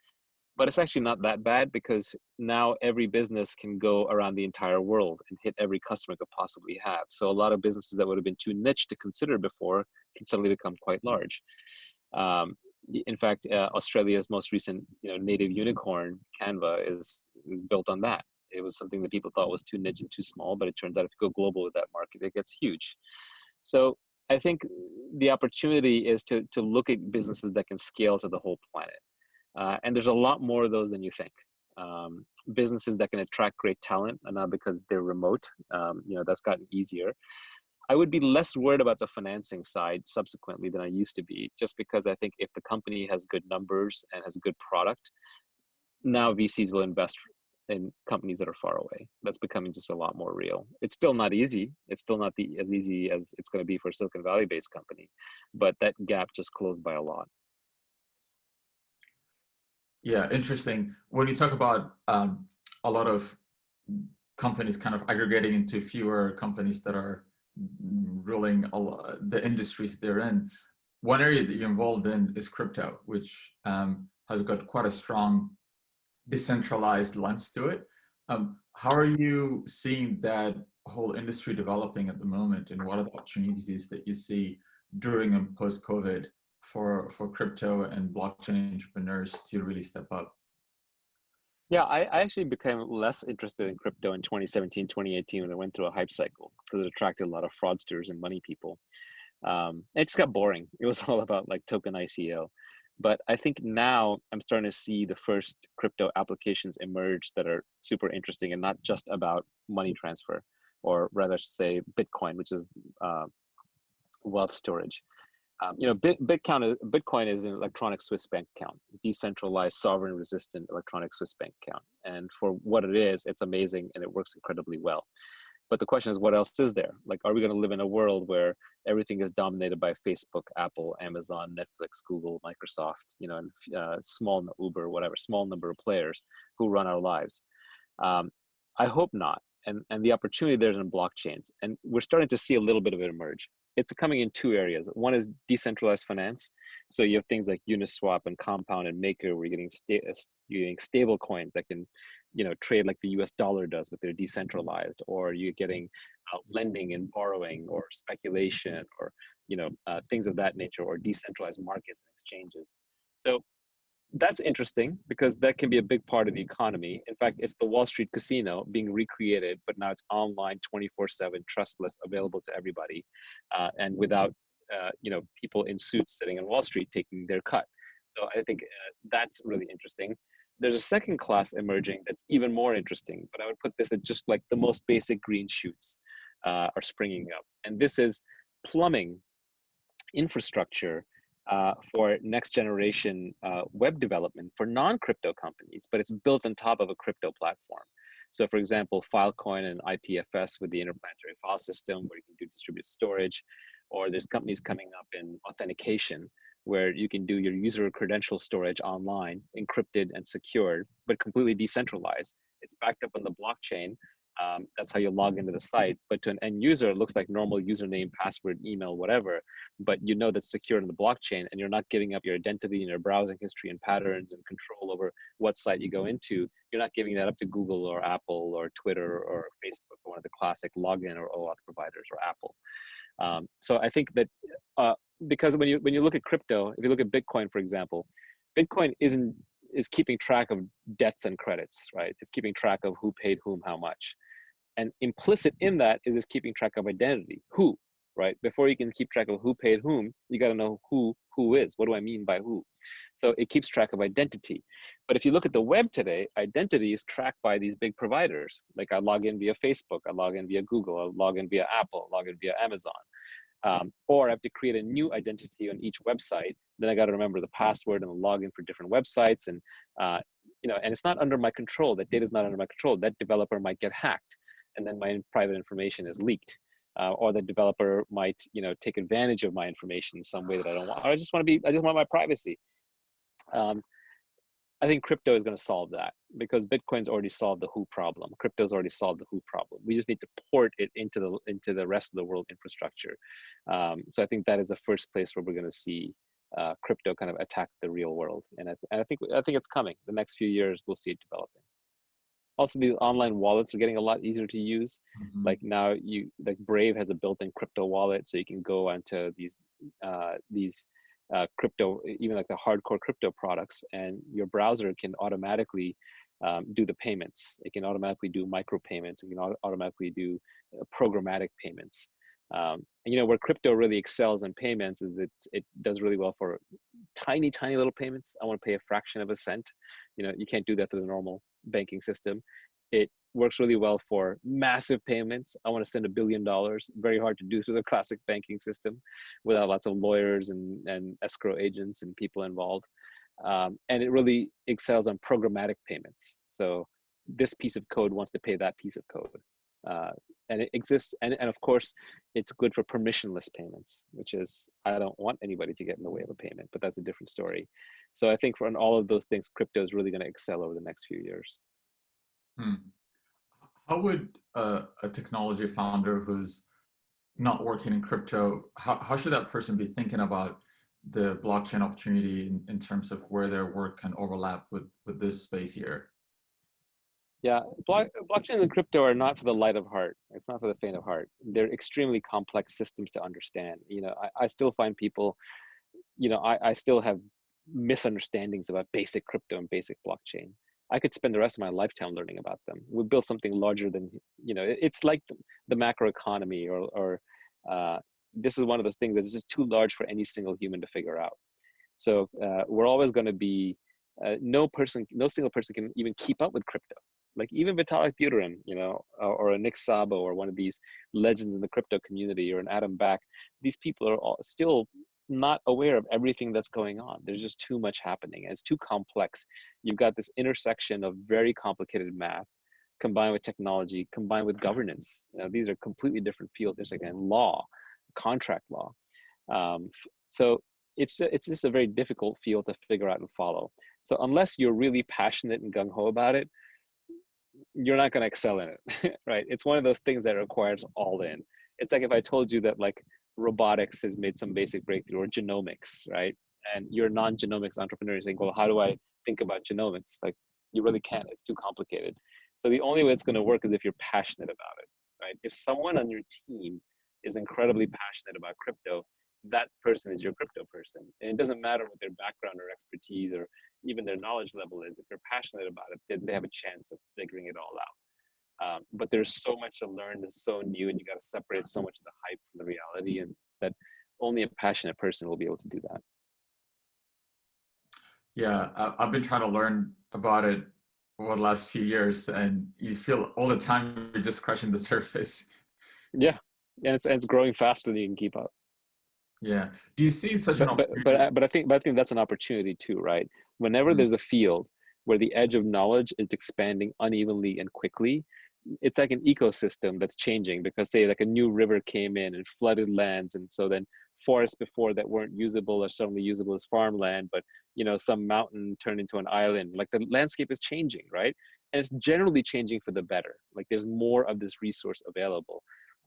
But it's actually not that bad because now every business can go around the entire world and hit every customer could possibly have. So a lot of businesses that would have been too niche to consider before can suddenly become quite large. Um, in fact, uh, Australia's most recent, you know, native unicorn, Canva, is is built on that it was something that people thought was too niche and too small, but it turns out if you go global with that market, it gets huge. So I think the opportunity is to to look at businesses that can scale to the whole planet, uh, and there's a lot more of those than you think. Um, businesses that can attract great talent, and not because they're remote. Um, you know that's gotten easier. I would be less worried about the financing side subsequently than I used to be, just because I think if the company has good numbers and has a good product, now VCs will invest in companies that are far away. That's becoming just a lot more real. It's still not easy. It's still not the, as easy as it's going to be for a Silicon Valley based company, but that gap just closed by a lot. Yeah, interesting. When you talk about um, a lot of companies kind of aggregating into fewer companies that are ruling the industries they're in, one area that you're involved in is crypto, which um, has got quite a strong decentralized lens to it. Um, how are you seeing that whole industry developing at the moment and what are the opportunities that you see during and post-COVID for, for crypto and blockchain entrepreneurs to really step up? Yeah, I, I actually became less interested in crypto in 2017, 2018 when it went through a hype cycle because it attracted a lot of fraudsters and money people. Um, it just got boring. It was all about like token ICO. But I think now I'm starting to see the first crypto applications emerge that are super interesting and not just about money transfer, or rather, say Bitcoin, which is uh, wealth storage. Um, you know, Bit, Bitcoin, is, Bitcoin is an electronic Swiss bank account, decentralized, sovereign-resistant electronic Swiss bank account. And for what it is, it's amazing and it works incredibly well. But the question is, what else is there? Like, are we going to live in a world where everything is dominated by Facebook, Apple, Amazon, Netflix, Google, Microsoft, you know, and uh, small Uber, whatever, small number of players who run our lives? Um, I hope not. And and the opportunity there's in blockchains, and we're starting to see a little bit of it emerge. It's coming in two areas. One is decentralized finance. So you have things like Uniswap and Compound and Maker, where you're getting, sta- you're getting stable coins that can you know trade like the US dollar does, but they're decentralized, or you're getting uh, lending and borrowing, or speculation, or you know uh, things of that nature, or decentralized markets and exchanges. So that's interesting because that can be a big part of the economy. In fact, it's the Wall Street casino being recreated, but now it's online, 24/7, trustless, available to everybody, uh, and without uh, you know people in suits sitting on Wall Street taking their cut. So I think uh, that's really interesting. There's a second class emerging that's even more interesting, but I would put this at just like the most basic green shoots uh, are springing up, and this is plumbing infrastructure uh, for next generation uh, web development for non-crypto companies, but it's built on top of a crypto platform. So for example, Filecoin and IPFS with the interplanetary file system where you can do distributed storage, or there's companies coming up in authentication where you can do your user credential storage online, encrypted and secured, but completely decentralized. It's backed up on the blockchain um, that's how you log into the site. But to an end user, it looks like normal username, password, email, whatever. But you know that's secure in the blockchain, and you're not giving up your identity and your browsing history and patterns and control over what site you go into. You're not giving that up to Google or Apple or Twitter or Facebook or one of the classic login or OAuth providers or Apple. Um, so I think that uh, because when you when you look at crypto, if you look at Bitcoin, for example, Bitcoin isn't is keeping track of debts and credits, right? It's keeping track of who paid whom how much. And implicit in that is this keeping track of identity. Who, right? Before you can keep track of who paid whom, you got to know who who is. What do I mean by who? So it keeps track of identity. But if you look at the web today, identity is tracked by these big providers. Like I log in via Facebook, I log in via Google, I log in via Apple, I log in via Amazon. Um, or I have to create a new identity on each website. Then I got to remember the password and the login for different websites, and uh, you know, and it's not under my control. That data is not under my control. That developer might get hacked, and then my private information is leaked, uh, or the developer might, you know, take advantage of my information in some way that I don't want. I just want to be. I just want my privacy. Um, I think crypto is going to solve that because Bitcoin's already solved the who problem. Crypto's already solved the who problem. We just need to port it into the into the rest of the world infrastructure. Um, so I think that is the first place where we're going to see uh, crypto kind of attack the real world, and I, and I think I think it's coming. The next few years, we'll see it developing. Also, these online wallets are getting a lot easier to use. Mm-hmm. Like now, you like Brave has a built-in crypto wallet, so you can go onto these uh, these uh, crypto, even like the hardcore crypto products, and your browser can automatically um, do the payments. It can automatically do micro payments. It can auto automatically do uh, programmatic payments. Um, and, you know where crypto really excels in payments is it it does really well for tiny tiny little payments. I want to pay a fraction of a cent. You know you can't do that through the normal banking system. It works really well for massive payments. I want to send a billion dollars. Very hard to do through the classic banking system without lots of lawyers and, and escrow agents and people involved. Um, and it really excels on programmatic payments. So this piece of code wants to pay that piece of code. Uh, and it exists, and, and of course, it's good for permissionless payments, which is, I don't want anybody to get in the way of a payment, but that's a different story. So I think for all of those things, crypto is really gonna excel over the next few years. Hmm. How would uh, a technology founder who's not working in crypto, how, how should that person be thinking about the blockchain opportunity in, in terms of where their work can overlap with, with this space here? Yeah, block, blockchains and crypto are not for the light of heart. It's not for the faint of heart. They're extremely complex systems to understand. You know, I, I still find people, you know, I, I still have misunderstandings about basic crypto and basic blockchain. I could spend the rest of my lifetime learning about them. We build something larger than, you know, it's like the, the macro economy or, or uh, this is one of those things that's just too large for any single human to figure out. So uh, we're always going to be, uh, no person, no single person can even keep up with crypto. Like even Vitalik Buterin, you know, or, or a Nick Szabo or one of these legends in the crypto community or an Adam Back, these people are all still not aware of everything that's going on. There's just too much happening. It's too complex. You've got this intersection of very complicated math combined with technology, combined with governance. You know, these are completely different fields. There's again law, contract law. Um, so it's it's just a very difficult field to figure out and follow. So unless you're really passionate and gung ho about it, you're not going to excel in it, right? It's one of those things that requires all in. It's like if I told you that like robotics has made some basic breakthrough or genomics, right? And you're a non-genomics entrepreneur, you're saying, well, how do I think about genomics? Like you really can't, it's too complicated. So the only way it's gonna work is if you're passionate about it, right? If someone on your team is incredibly passionate about crypto, that person is your crypto person. And it doesn't matter what their background or expertise or even their knowledge level is, if they're passionate about it, then they have a chance of figuring it all out. Um, but there's so much to learn, it's so new, and you got to separate so much of the hype from the reality, and that only a passionate person will be able to do that. Yeah, I've been trying to learn about it over the last few years, and you feel all the time you're just crushing the surface. Yeah, and it's, and it's growing faster than you can keep up. Yeah. Do you see such but, an but, but, but I think but I think that's an opportunity too, right? Whenever mm-hmm. there's a field where the edge of knowledge is expanding unevenly and quickly, it's like an ecosystem that's changing because say like a new river came in and flooded lands and so then forests before that weren't usable are suddenly usable as farmland but you know some mountain turned into an island. Like the landscape is changing right? And it's generally changing for the better. Like there's more of this resource available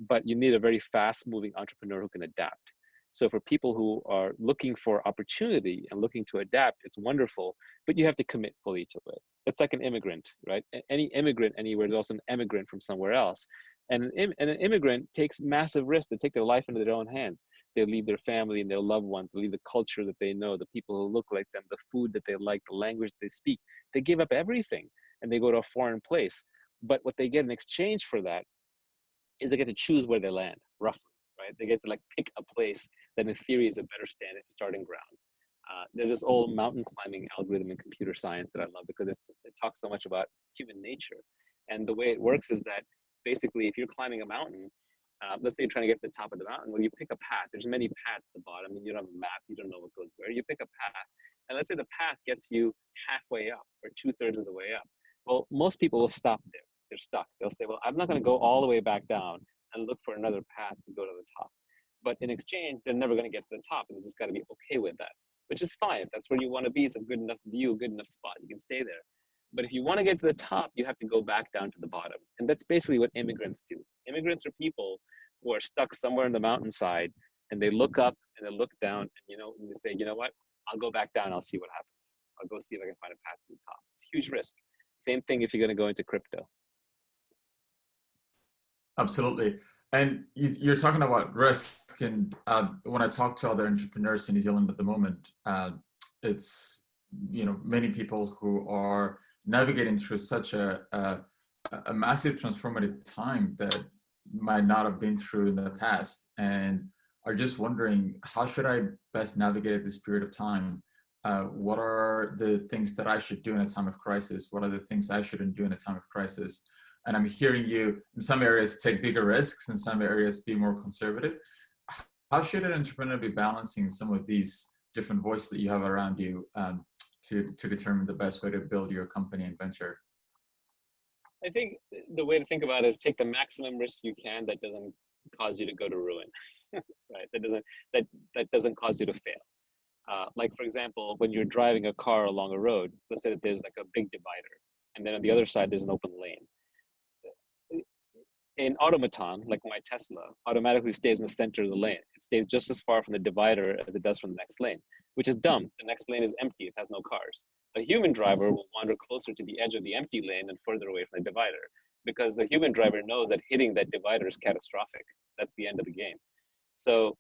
but you need a very fast moving entrepreneur who can adapt so for people who are looking for opportunity and looking to adapt, it's wonderful, but you have to commit fully to it. It's like an immigrant, right? Any immigrant anywhere is also an immigrant from somewhere else. And an, and an immigrant takes massive risks. They take their life into their own hands. They leave their family and their loved ones. They leave the culture that they know, the people who look like them, the food that they like, the language they speak. They give up everything and they go to a foreign place. But what they get in exchange for that is they get to choose where they land, roughly right? They get to like pick a place that in theory is a better stand, starting ground. Uh, there's this old mountain climbing algorithm in computer science that I love because it talks so much about human nature. And the way it works is that basically if you're climbing a mountain, uh, let's say you're trying to get to the top of the mountain, well, you pick a path. There's many paths at the bottom and you don't have a map. You don't know what goes where. You pick a path. And let's say the path gets you halfway up or two thirds of the way up. Well, most people will stop there. They're stuck. They'll say, well, I'm not going to go all the way back down and look for another path to go to the top. But in exchange, they're never going to get to the top, and they just got to be okay with that, which is fine. That's where you want to be, it's a good enough view, good enough spot. You can stay there. But if you want to get to the top, you have to go back down to the bottom. And that's basically what immigrants do. Immigrants are people who are stuck somewhere in the mountainside and they look up and they look down and you know and they say, you know what? I'll go back down, I'll see what happens. I'll go see if I can find a path to the top. It's a huge risk. Same thing if you're going to go into crypto. Absolutely. And you, are talking about risk, and uh, when I talk to other entrepreneurs in New Zealand at the moment, uh, it's you know many people who are navigating through such a, a, a massive transformative time that might not have been through in the past, and are just wondering how should I best navigate this period of time. Uh, what are the things that I should do in a time of crisis? What are the things I shouldn't do in a time of crisis? And I'm hearing you in some areas take bigger risks, in some areas be more conservative. How should an entrepreneur be balancing some of these different voices that you have around you um, to, to determine the best way to build your company and venture? I think the way to think about it is take the maximum risk you can that doesn't cause you to go to ruin, right? That doesn't that that doesn't cause you to fail. Uh, like for example, when you're driving a car along a road, let's say that there's like a big divider, and then on the other side there's an open lane an automaton, like my Tesla, automatically stays in the center of the lane. It stays just as far from the divider as it does from the next lane, which is dumb. The next lane is empty, it has no cars. A human driver will wander closer to the edge of the empty lane and further away from the divider because the human driver knows that hitting that divider is catastrophic. That's the end of the game. So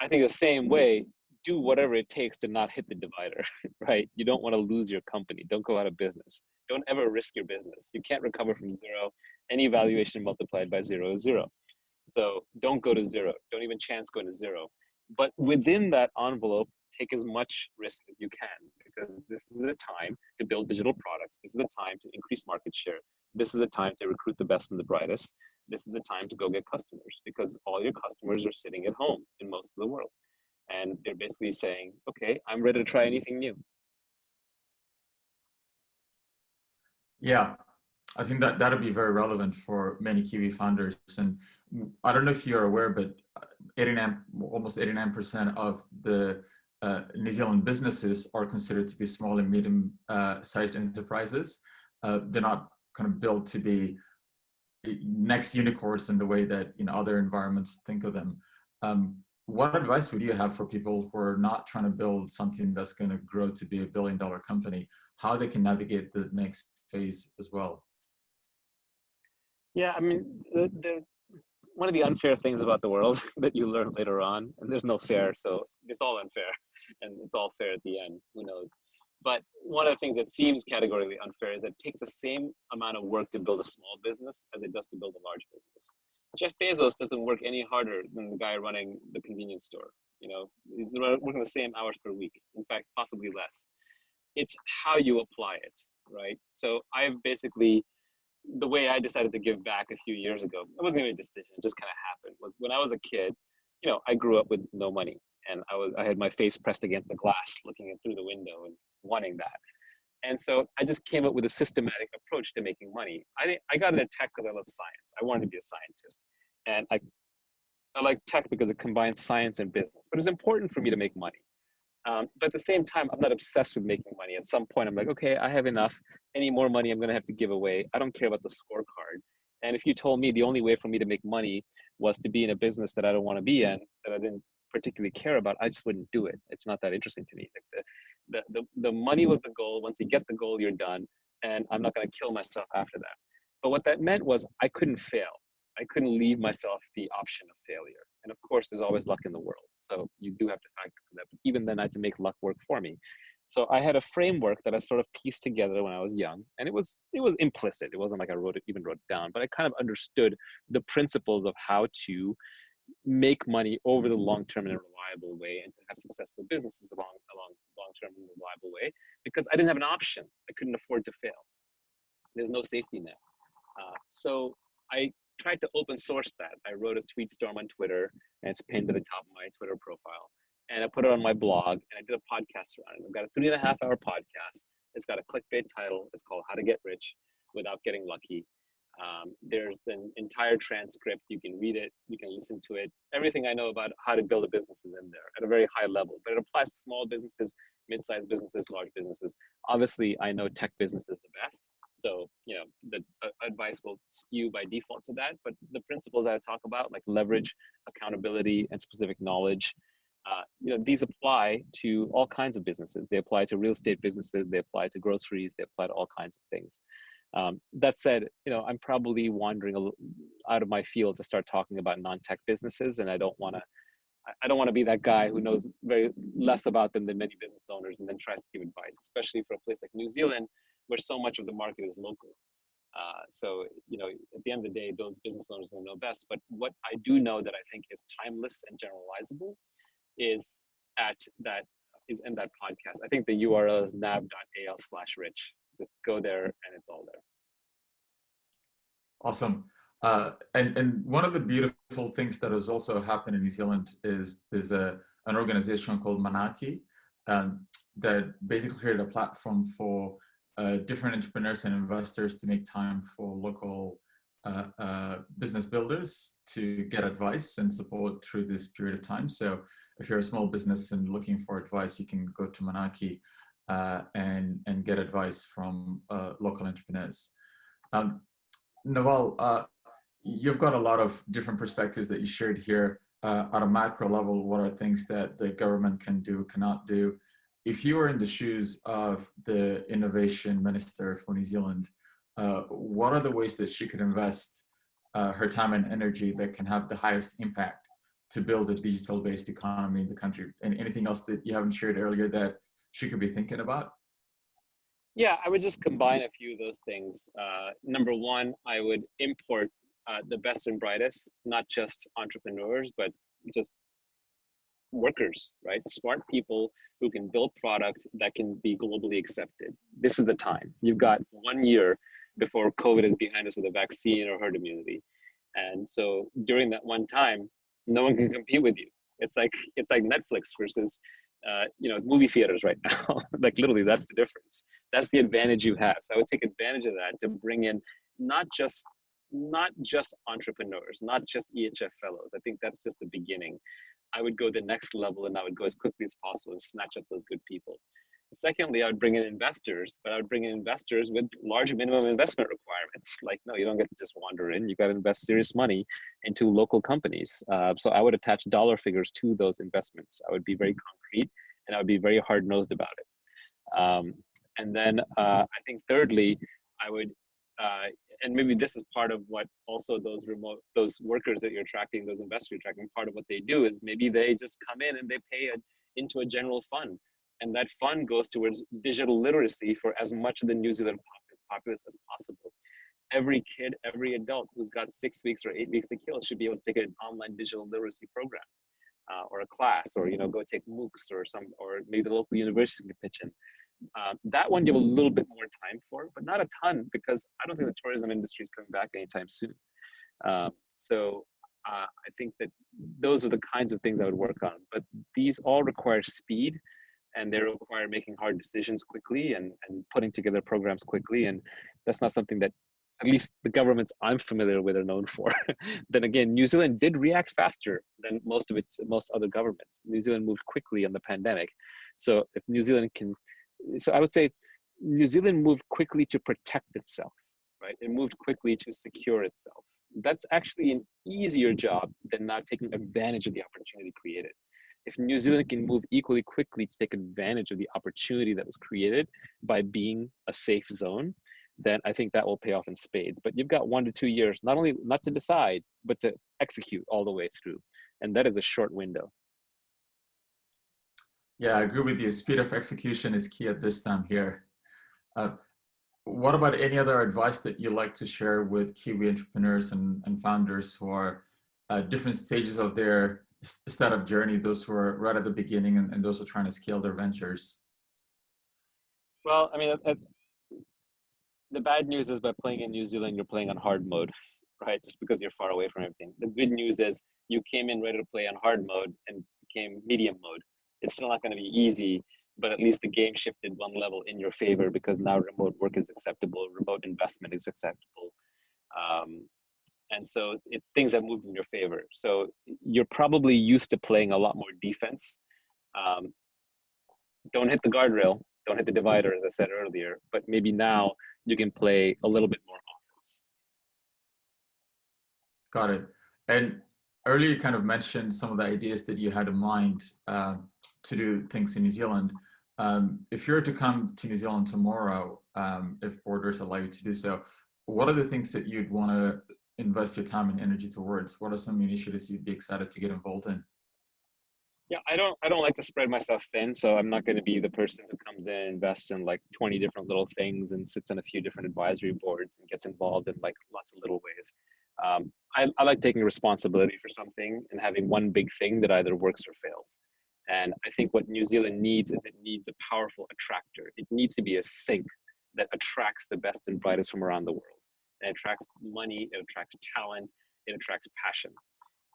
I think the same way, do whatever it takes to not hit the divider, right? You don't want to lose your company. Don't go out of business. Don't ever risk your business. You can't recover from zero. Any mm-hmm. valuation multiplied by zero is zero. So don't go to zero. Don't even chance going to zero. But within that envelope, take as much risk as you can because this is a time to build digital products. This is a time to increase market share. This is a time to recruit the best and the brightest. This is the time to go get customers because all your customers are sitting at home in most of the world and they're basically saying, okay, I'm ready to try anything new. Yeah, I think that that'll be very relevant for many Kiwi founders. And I don't know if you're aware, but 89, almost 89% of the uh, New Zealand businesses are considered to be small and medium uh, sized enterprises. Uh, they're not kind of built to be next unicorns in the way that you know other environments think of them. Um, what advice would you have for people who are not trying to build something that's going to grow to be a billion dollar company? How they can navigate the next phase as well? Yeah i mean the, the one of the unfair things about the world that you learn later on and there's no fair so it's all unfair and it's all fair at the end who knows? But one of the things that seems categorically unfair is it takes the same amount of work to build a small business as it does to build a large business. Jeff Bezos doesn't work any harder than the guy running the convenience store. You know, he's working the same hours per week. In fact, possibly less. It's how you apply it, right? So I've basically the way I decided to give back a few years ago. It wasn't even a decision; it just kind of happened. Was when I was a kid. You know, I grew up with no money, and I was I had my face pressed against the glass, looking in through the window and wanting that. And so I just came up with a systematic approach to making money. I, I got into tech because I love science. I wanted to be a scientist. And I, I like tech because it combines science and business. But it's important for me to make money. Um, but at the same time, I'm not obsessed with making money. At some point, I'm like, okay, I have enough. Any more money I'm going to have to give away. I don't care about the scorecard. And if you told me the only way for me to make money was to be in a business that I don't want to be in, that I didn't particularly care about, I just wouldn't do it. It's not that interesting to me. Like the, the, the, the money was the goal. Once you get the goal, you're done. And I'm not going to kill myself after that. But what that meant was I couldn't fail. I couldn't leave myself the option of failure. And of course, there's always luck in the world. So you do have to factor for that. But even then, I had to make luck work for me. So I had a framework that I sort of pieced together when I was young, and it was it was implicit. It wasn't like I wrote it, even wrote it down, but I kind of understood the principles of how to make money over the long term in a reliable way and to have successful businesses along along long term in a reliable way because I didn't have an option. I couldn't afford to fail. There's no safety net. Uh, so I tried to open source that. I wrote a tweet storm on Twitter and it's pinned to the top of my Twitter profile. And I put it on my blog and I did a podcast around it. I've got a three and a half hour podcast. It's got a clickbait title. It's called How to Get Rich Without Getting Lucky. Um, there's an entire transcript. You can read it, you can listen to it. Everything I know about how to build a business is in there at a very high level, but it applies to small businesses, mid-sized businesses, large businesses. Obviously, I know tech business is the best. So, you know, the uh, advice will skew by default to that, but the principles I talk about, like leverage, accountability, and specific knowledge, uh, you know, these apply to all kinds of businesses. They apply to real estate businesses, they apply to groceries, they apply to all kinds of things. Um, that said, you know, I'm probably wandering a out of my field to start talking about non-tech businesses, and I don't want to. I don't want to be that guy who knows very less about them than many business owners, and then tries to give advice, especially for a place like New Zealand, where so much of the market is local. Uh, so, you know, at the end of the day, those business owners will know best. But what I do know that I think is timeless and generalizable is at that is in that podcast. I think the URL is nav.al slash rich just go there and it's all there. Awesome. Uh, and, and one of the beautiful things that has also happened in New Zealand is there's a, an organization called Manaaki um, that basically created a platform for uh, different entrepreneurs and investors to make time for local uh, uh, business builders to get advice and support through this period of time. So if you're a small business and looking for advice, you can go to Manaaki uh, and, and get advice from uh, local entrepreneurs. Um, Naval, uh, you've got a lot of different perspectives that you shared here. Uh, at a macro level, what are things that the government can do, cannot do? If you were in the shoes of the innovation minister for New Zealand, uh, what are the ways that she could invest uh, her time and energy that can have the highest impact to build a digital-based economy in the country? And anything else that you haven't shared earlier that she could be thinking about? Yeah, I would just combine a few of those things. Uh, number one, I would import uh, the best and brightest, not just entrepreneurs, but just workers, right? Smart people who can build product that can be globally accepted. This is the time. You've got one year before COVID is behind us with a vaccine or herd immunity. And so during that one time, no one can compete with you. It's like it's like Netflix versus uh, you know, movie theaters right now. like literally, that's the difference. That's the advantage you have. So I would take advantage of that to bring in not just not just entrepreneurs, not just EHF fellows. I think that's just the beginning. I would go the next level and I would go as quickly as possible and snatch up those good people. Secondly, I would bring in investors, but I would bring in investors with large minimum investment requirements. Like, no, you don't get to just wander in. You got to invest serious money into local companies. Uh, so I would attach dollar figures to those investments. I would be very concrete and I would be very hard nosed about it. Um, and then uh, I think thirdly, I would, uh, and maybe this is part of what also those remote, those workers that you're attracting, those investors you're attracting, part of what they do is maybe they just come in and they pay a, into a general fund And that fund goes towards digital literacy for as much of the New Zealand populace as possible. Every kid, every adult who's got six weeks or eight weeks to kill should be able to take an online digital literacy program uh, or a class or, you know, go take MOOCs or some, or maybe the local university can pitch in. Uh, that one have a little bit more time for, but not a ton because I don't think the tourism industry is coming back anytime soon. Uh, so I think that those are the kinds of things I would work on. But these all require speed and they require making hard decisions quickly and, and putting together programs quickly. And that's not something that at least the governments I'm familiar with are known for. then again, New Zealand did react faster than most of its most other governments. New Zealand moved quickly on the pandemic. So if New Zealand can so I would say New Zealand moved quickly to protect itself, right? It moved quickly to secure itself. That's actually an easier job than not taking advantage of the opportunity created. If New Zealand can move equally quickly to take advantage of the opportunity that was created by being a safe zone, then I think that will pay off in spades. But you've got one to two years, not only not to decide, but to execute all the way through. And that is a short window. Yeah, I agree with you. Speed of execution is key at this time here. Uh, what about any other advice that you like to share with Kiwi entrepreneurs and, and founders who are at different stages of their startup journey, those who are right at the beginning and, and those who are trying to scale their ventures? Well, I mean, the bad news is by playing in New Zealand, you're playing on hard mode, right? Just because you're far away from everything. The good news is you came in ready to play on hard mode and became medium mode it's still not going to be easy, but at least the game shifted one level in your favor because now remote work is acceptable, remote investment is acceptable. Um, and so it, things have moved in your favor. So you're probably used to playing a lot more defense. Um, don't hit the guardrail, don't hit the divider, as I said earlier, but maybe now you can play a little bit more offense. Got it. And earlier you kind of mentioned some of the ideas that you had in mind. Um, to do things in New Zealand. Um, if you're to come to New Zealand tomorrow, um, if borders allow you to do so, what are the things that you'd want to invest your time and energy towards? What are some initiatives you'd be excited to get involved in? Yeah, I don't I don't like to spread myself thin, so I'm not going to be the person who comes in and invests in like 20 different little things and sits on a few different advisory boards and gets involved in like lots of little ways. Um, I, I like taking responsibility for something and having one big thing that either works or fails. And I think what New Zealand needs is it needs a powerful attractor. It needs to be a sink that attracts the best and brightest from around the world. It attracts money, it attracts talent, it attracts passion.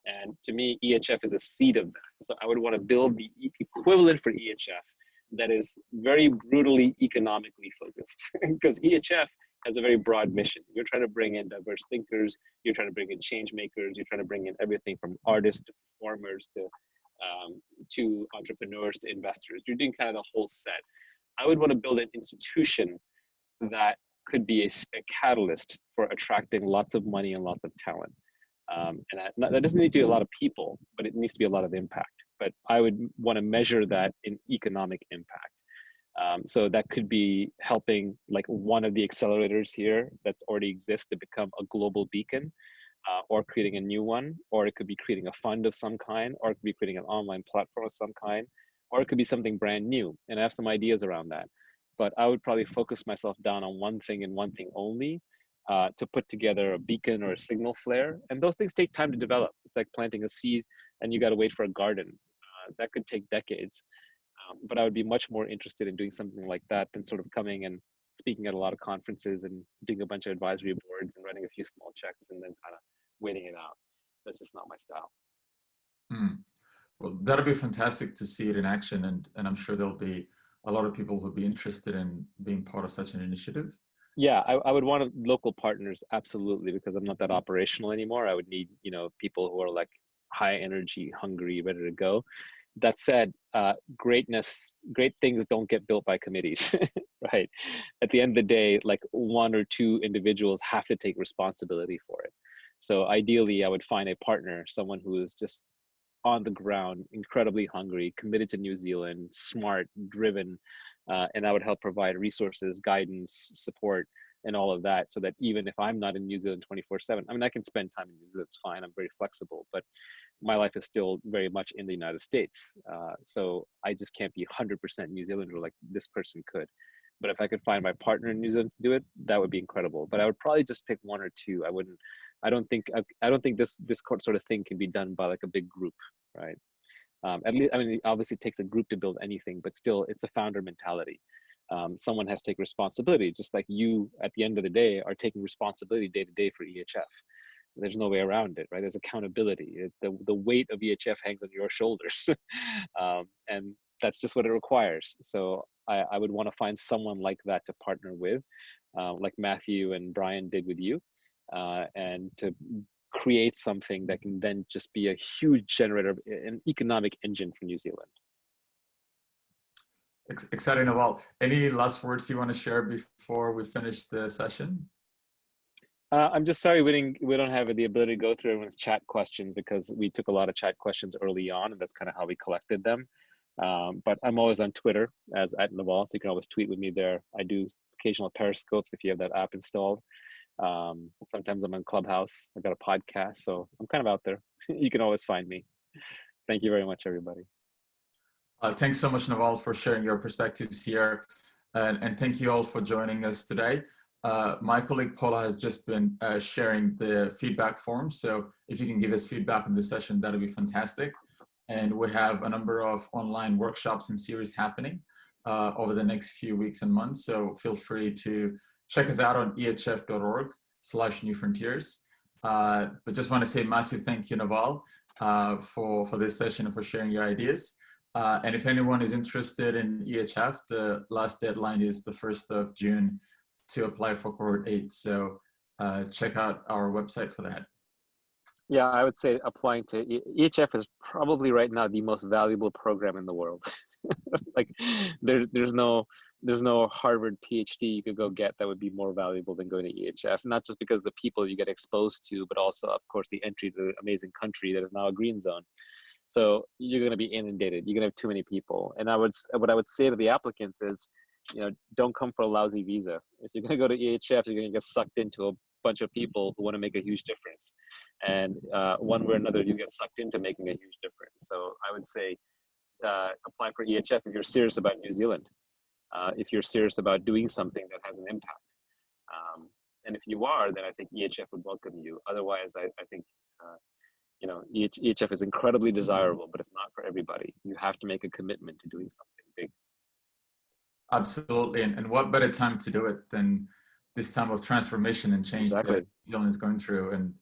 And to me, EHF is a seed of that. So I would want to build the equivalent for EHF that is very brutally economically focused because EHF has a very broad mission. You're trying to bring in diverse thinkers, you're trying to bring in change makers, you're trying to bring in everything from artists to performers to um, to entrepreneurs to investors. You're doing kind of the whole set. I would want to build an institution that could be a, a catalyst for attracting lots of money and lots of talent. Um, and that, that doesn't need to be a lot of people, but it needs to be a lot of impact. But I would want to measure that in economic impact. Um, so that could be helping like one of the accelerators here that's already exists to become a global beacon uh, or creating a new one, or it could be creating a fund of some kind, or it could be creating an online platform of some kind, or it could be something brand new. And I have some ideas around that. But I would probably focus myself down on one thing and one thing only uh, to put together a beacon or a signal flare. And those things take time to develop. It's like planting a seed and you got to wait for a garden. Uh, that could take decades. Um, but I would be much more interested in doing something like that than sort of coming and speaking at a lot of conferences and doing a bunch of advisory boards and writing a few small checks and then kind of waiting it out. That's just not my style. Hmm. Well, that'll be fantastic to see it in action, and and I'm sure there'll be a lot of people who'll be interested in being part of such an initiative. Yeah, I, I would want local partners absolutely because I'm not that operational anymore. I would need you know people who are like high energy, hungry, ready to go. That said, uh, greatness, great things don't get built by committees, right? At the end of the day, like one or two individuals have to take responsibility for it. So ideally, I would find a partner, someone who is just on the ground, incredibly hungry, committed to New Zealand, smart, driven, uh, and I would help provide resources, guidance, support, and all of that so that even if i'm not in new zealand 24 7 i mean i can spend time in new zealand it's fine i'm very flexible but my life is still very much in the united states uh, so i just can't be 100% new zealander like this person could but if i could find my partner in new zealand to do it that would be incredible but i would probably just pick one or two i wouldn't i don't think i, I don't think this this sort of thing can be done by like a big group right um, at least i mean obviously it takes a group to build anything but still it's a founder mentality um, someone has to take responsibility, just like you at the end of the day are taking responsibility day to day for EHF. There's no way around it, right? There's accountability. It, the, the weight of EHF hangs on your shoulders. um, and that's just what it requires. So I, I would want to find someone like that to partner with, uh, like Matthew and Brian did with you, uh, and to create something that can then just be a huge generator, an economic engine for New Zealand. Exciting, Naval. Any last words you want to share before we finish the session? Uh, I'm just sorry we didn't we don't have the ability to go through everyone's chat questions because we took a lot of chat questions early on, and that's kind of how we collected them. Um, but I'm always on Twitter as at Naval, so you can always tweet with me there. I do occasional periscopes if you have that app installed. Um, sometimes I'm on Clubhouse. I've got a podcast, so I'm kind of out there. you can always find me. Thank you very much, everybody. Uh, thanks so much, Naval, for sharing your perspectives here. And, and thank you all for joining us today. Uh, my colleague Paula has just been uh, sharing the feedback form. So if you can give us feedback on this session, that would be fantastic. And we have a number of online workshops and series happening uh, over the next few weeks and months. So feel free to check us out on ehf.org slash new frontiers. Uh, but just want to say massive thank you, Naval, uh, for, for this session and for sharing your ideas. Uh, and if anyone is interested in EHF, the last deadline is the 1st of June to apply for cohort 8. So uh, check out our website for that. Yeah, I would say applying to EHF is probably right now the most valuable program in the world. like there, there's no there's no Harvard PhD you could go get that would be more valuable than going to EHF. Not just because the people you get exposed to, but also, of course, the entry to the amazing country that is now a green zone. So you're going to be inundated. You're going to have too many people. And I would, what I would say to the applicants is, you know, don't come for a lousy visa. If you're going to go to EHF, you're going to get sucked into a bunch of people who want to make a huge difference. And uh, one way or another, you get sucked into making a huge difference. So I would say uh, apply for EHF if you're serious about New Zealand, uh, if you're serious about doing something that has an impact. Um, and if you are, then I think EHF would welcome you. Otherwise, I, I think uh, you know, EHF is incredibly desirable, but it's not for everybody. You have to make a commitment to doing something big. Absolutely, and, and what better time to do it than this time of transformation and change exactly. that New Zealand is going through. And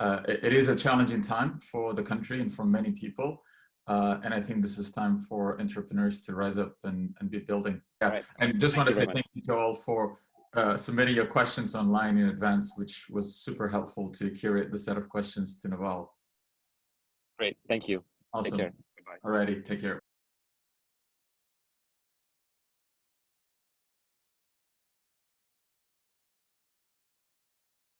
uh, it, it is a challenging time for the country and for many people. Uh, and I think this is time for entrepreneurs to rise up and, and be building. Yeah. Right. And just want to say thank you to all for uh, submitting your questions online in advance, which was super helpful to curate the set of questions to Naval. Great. Thank you. Awesome. Take care. Bye. Alrighty. Take care.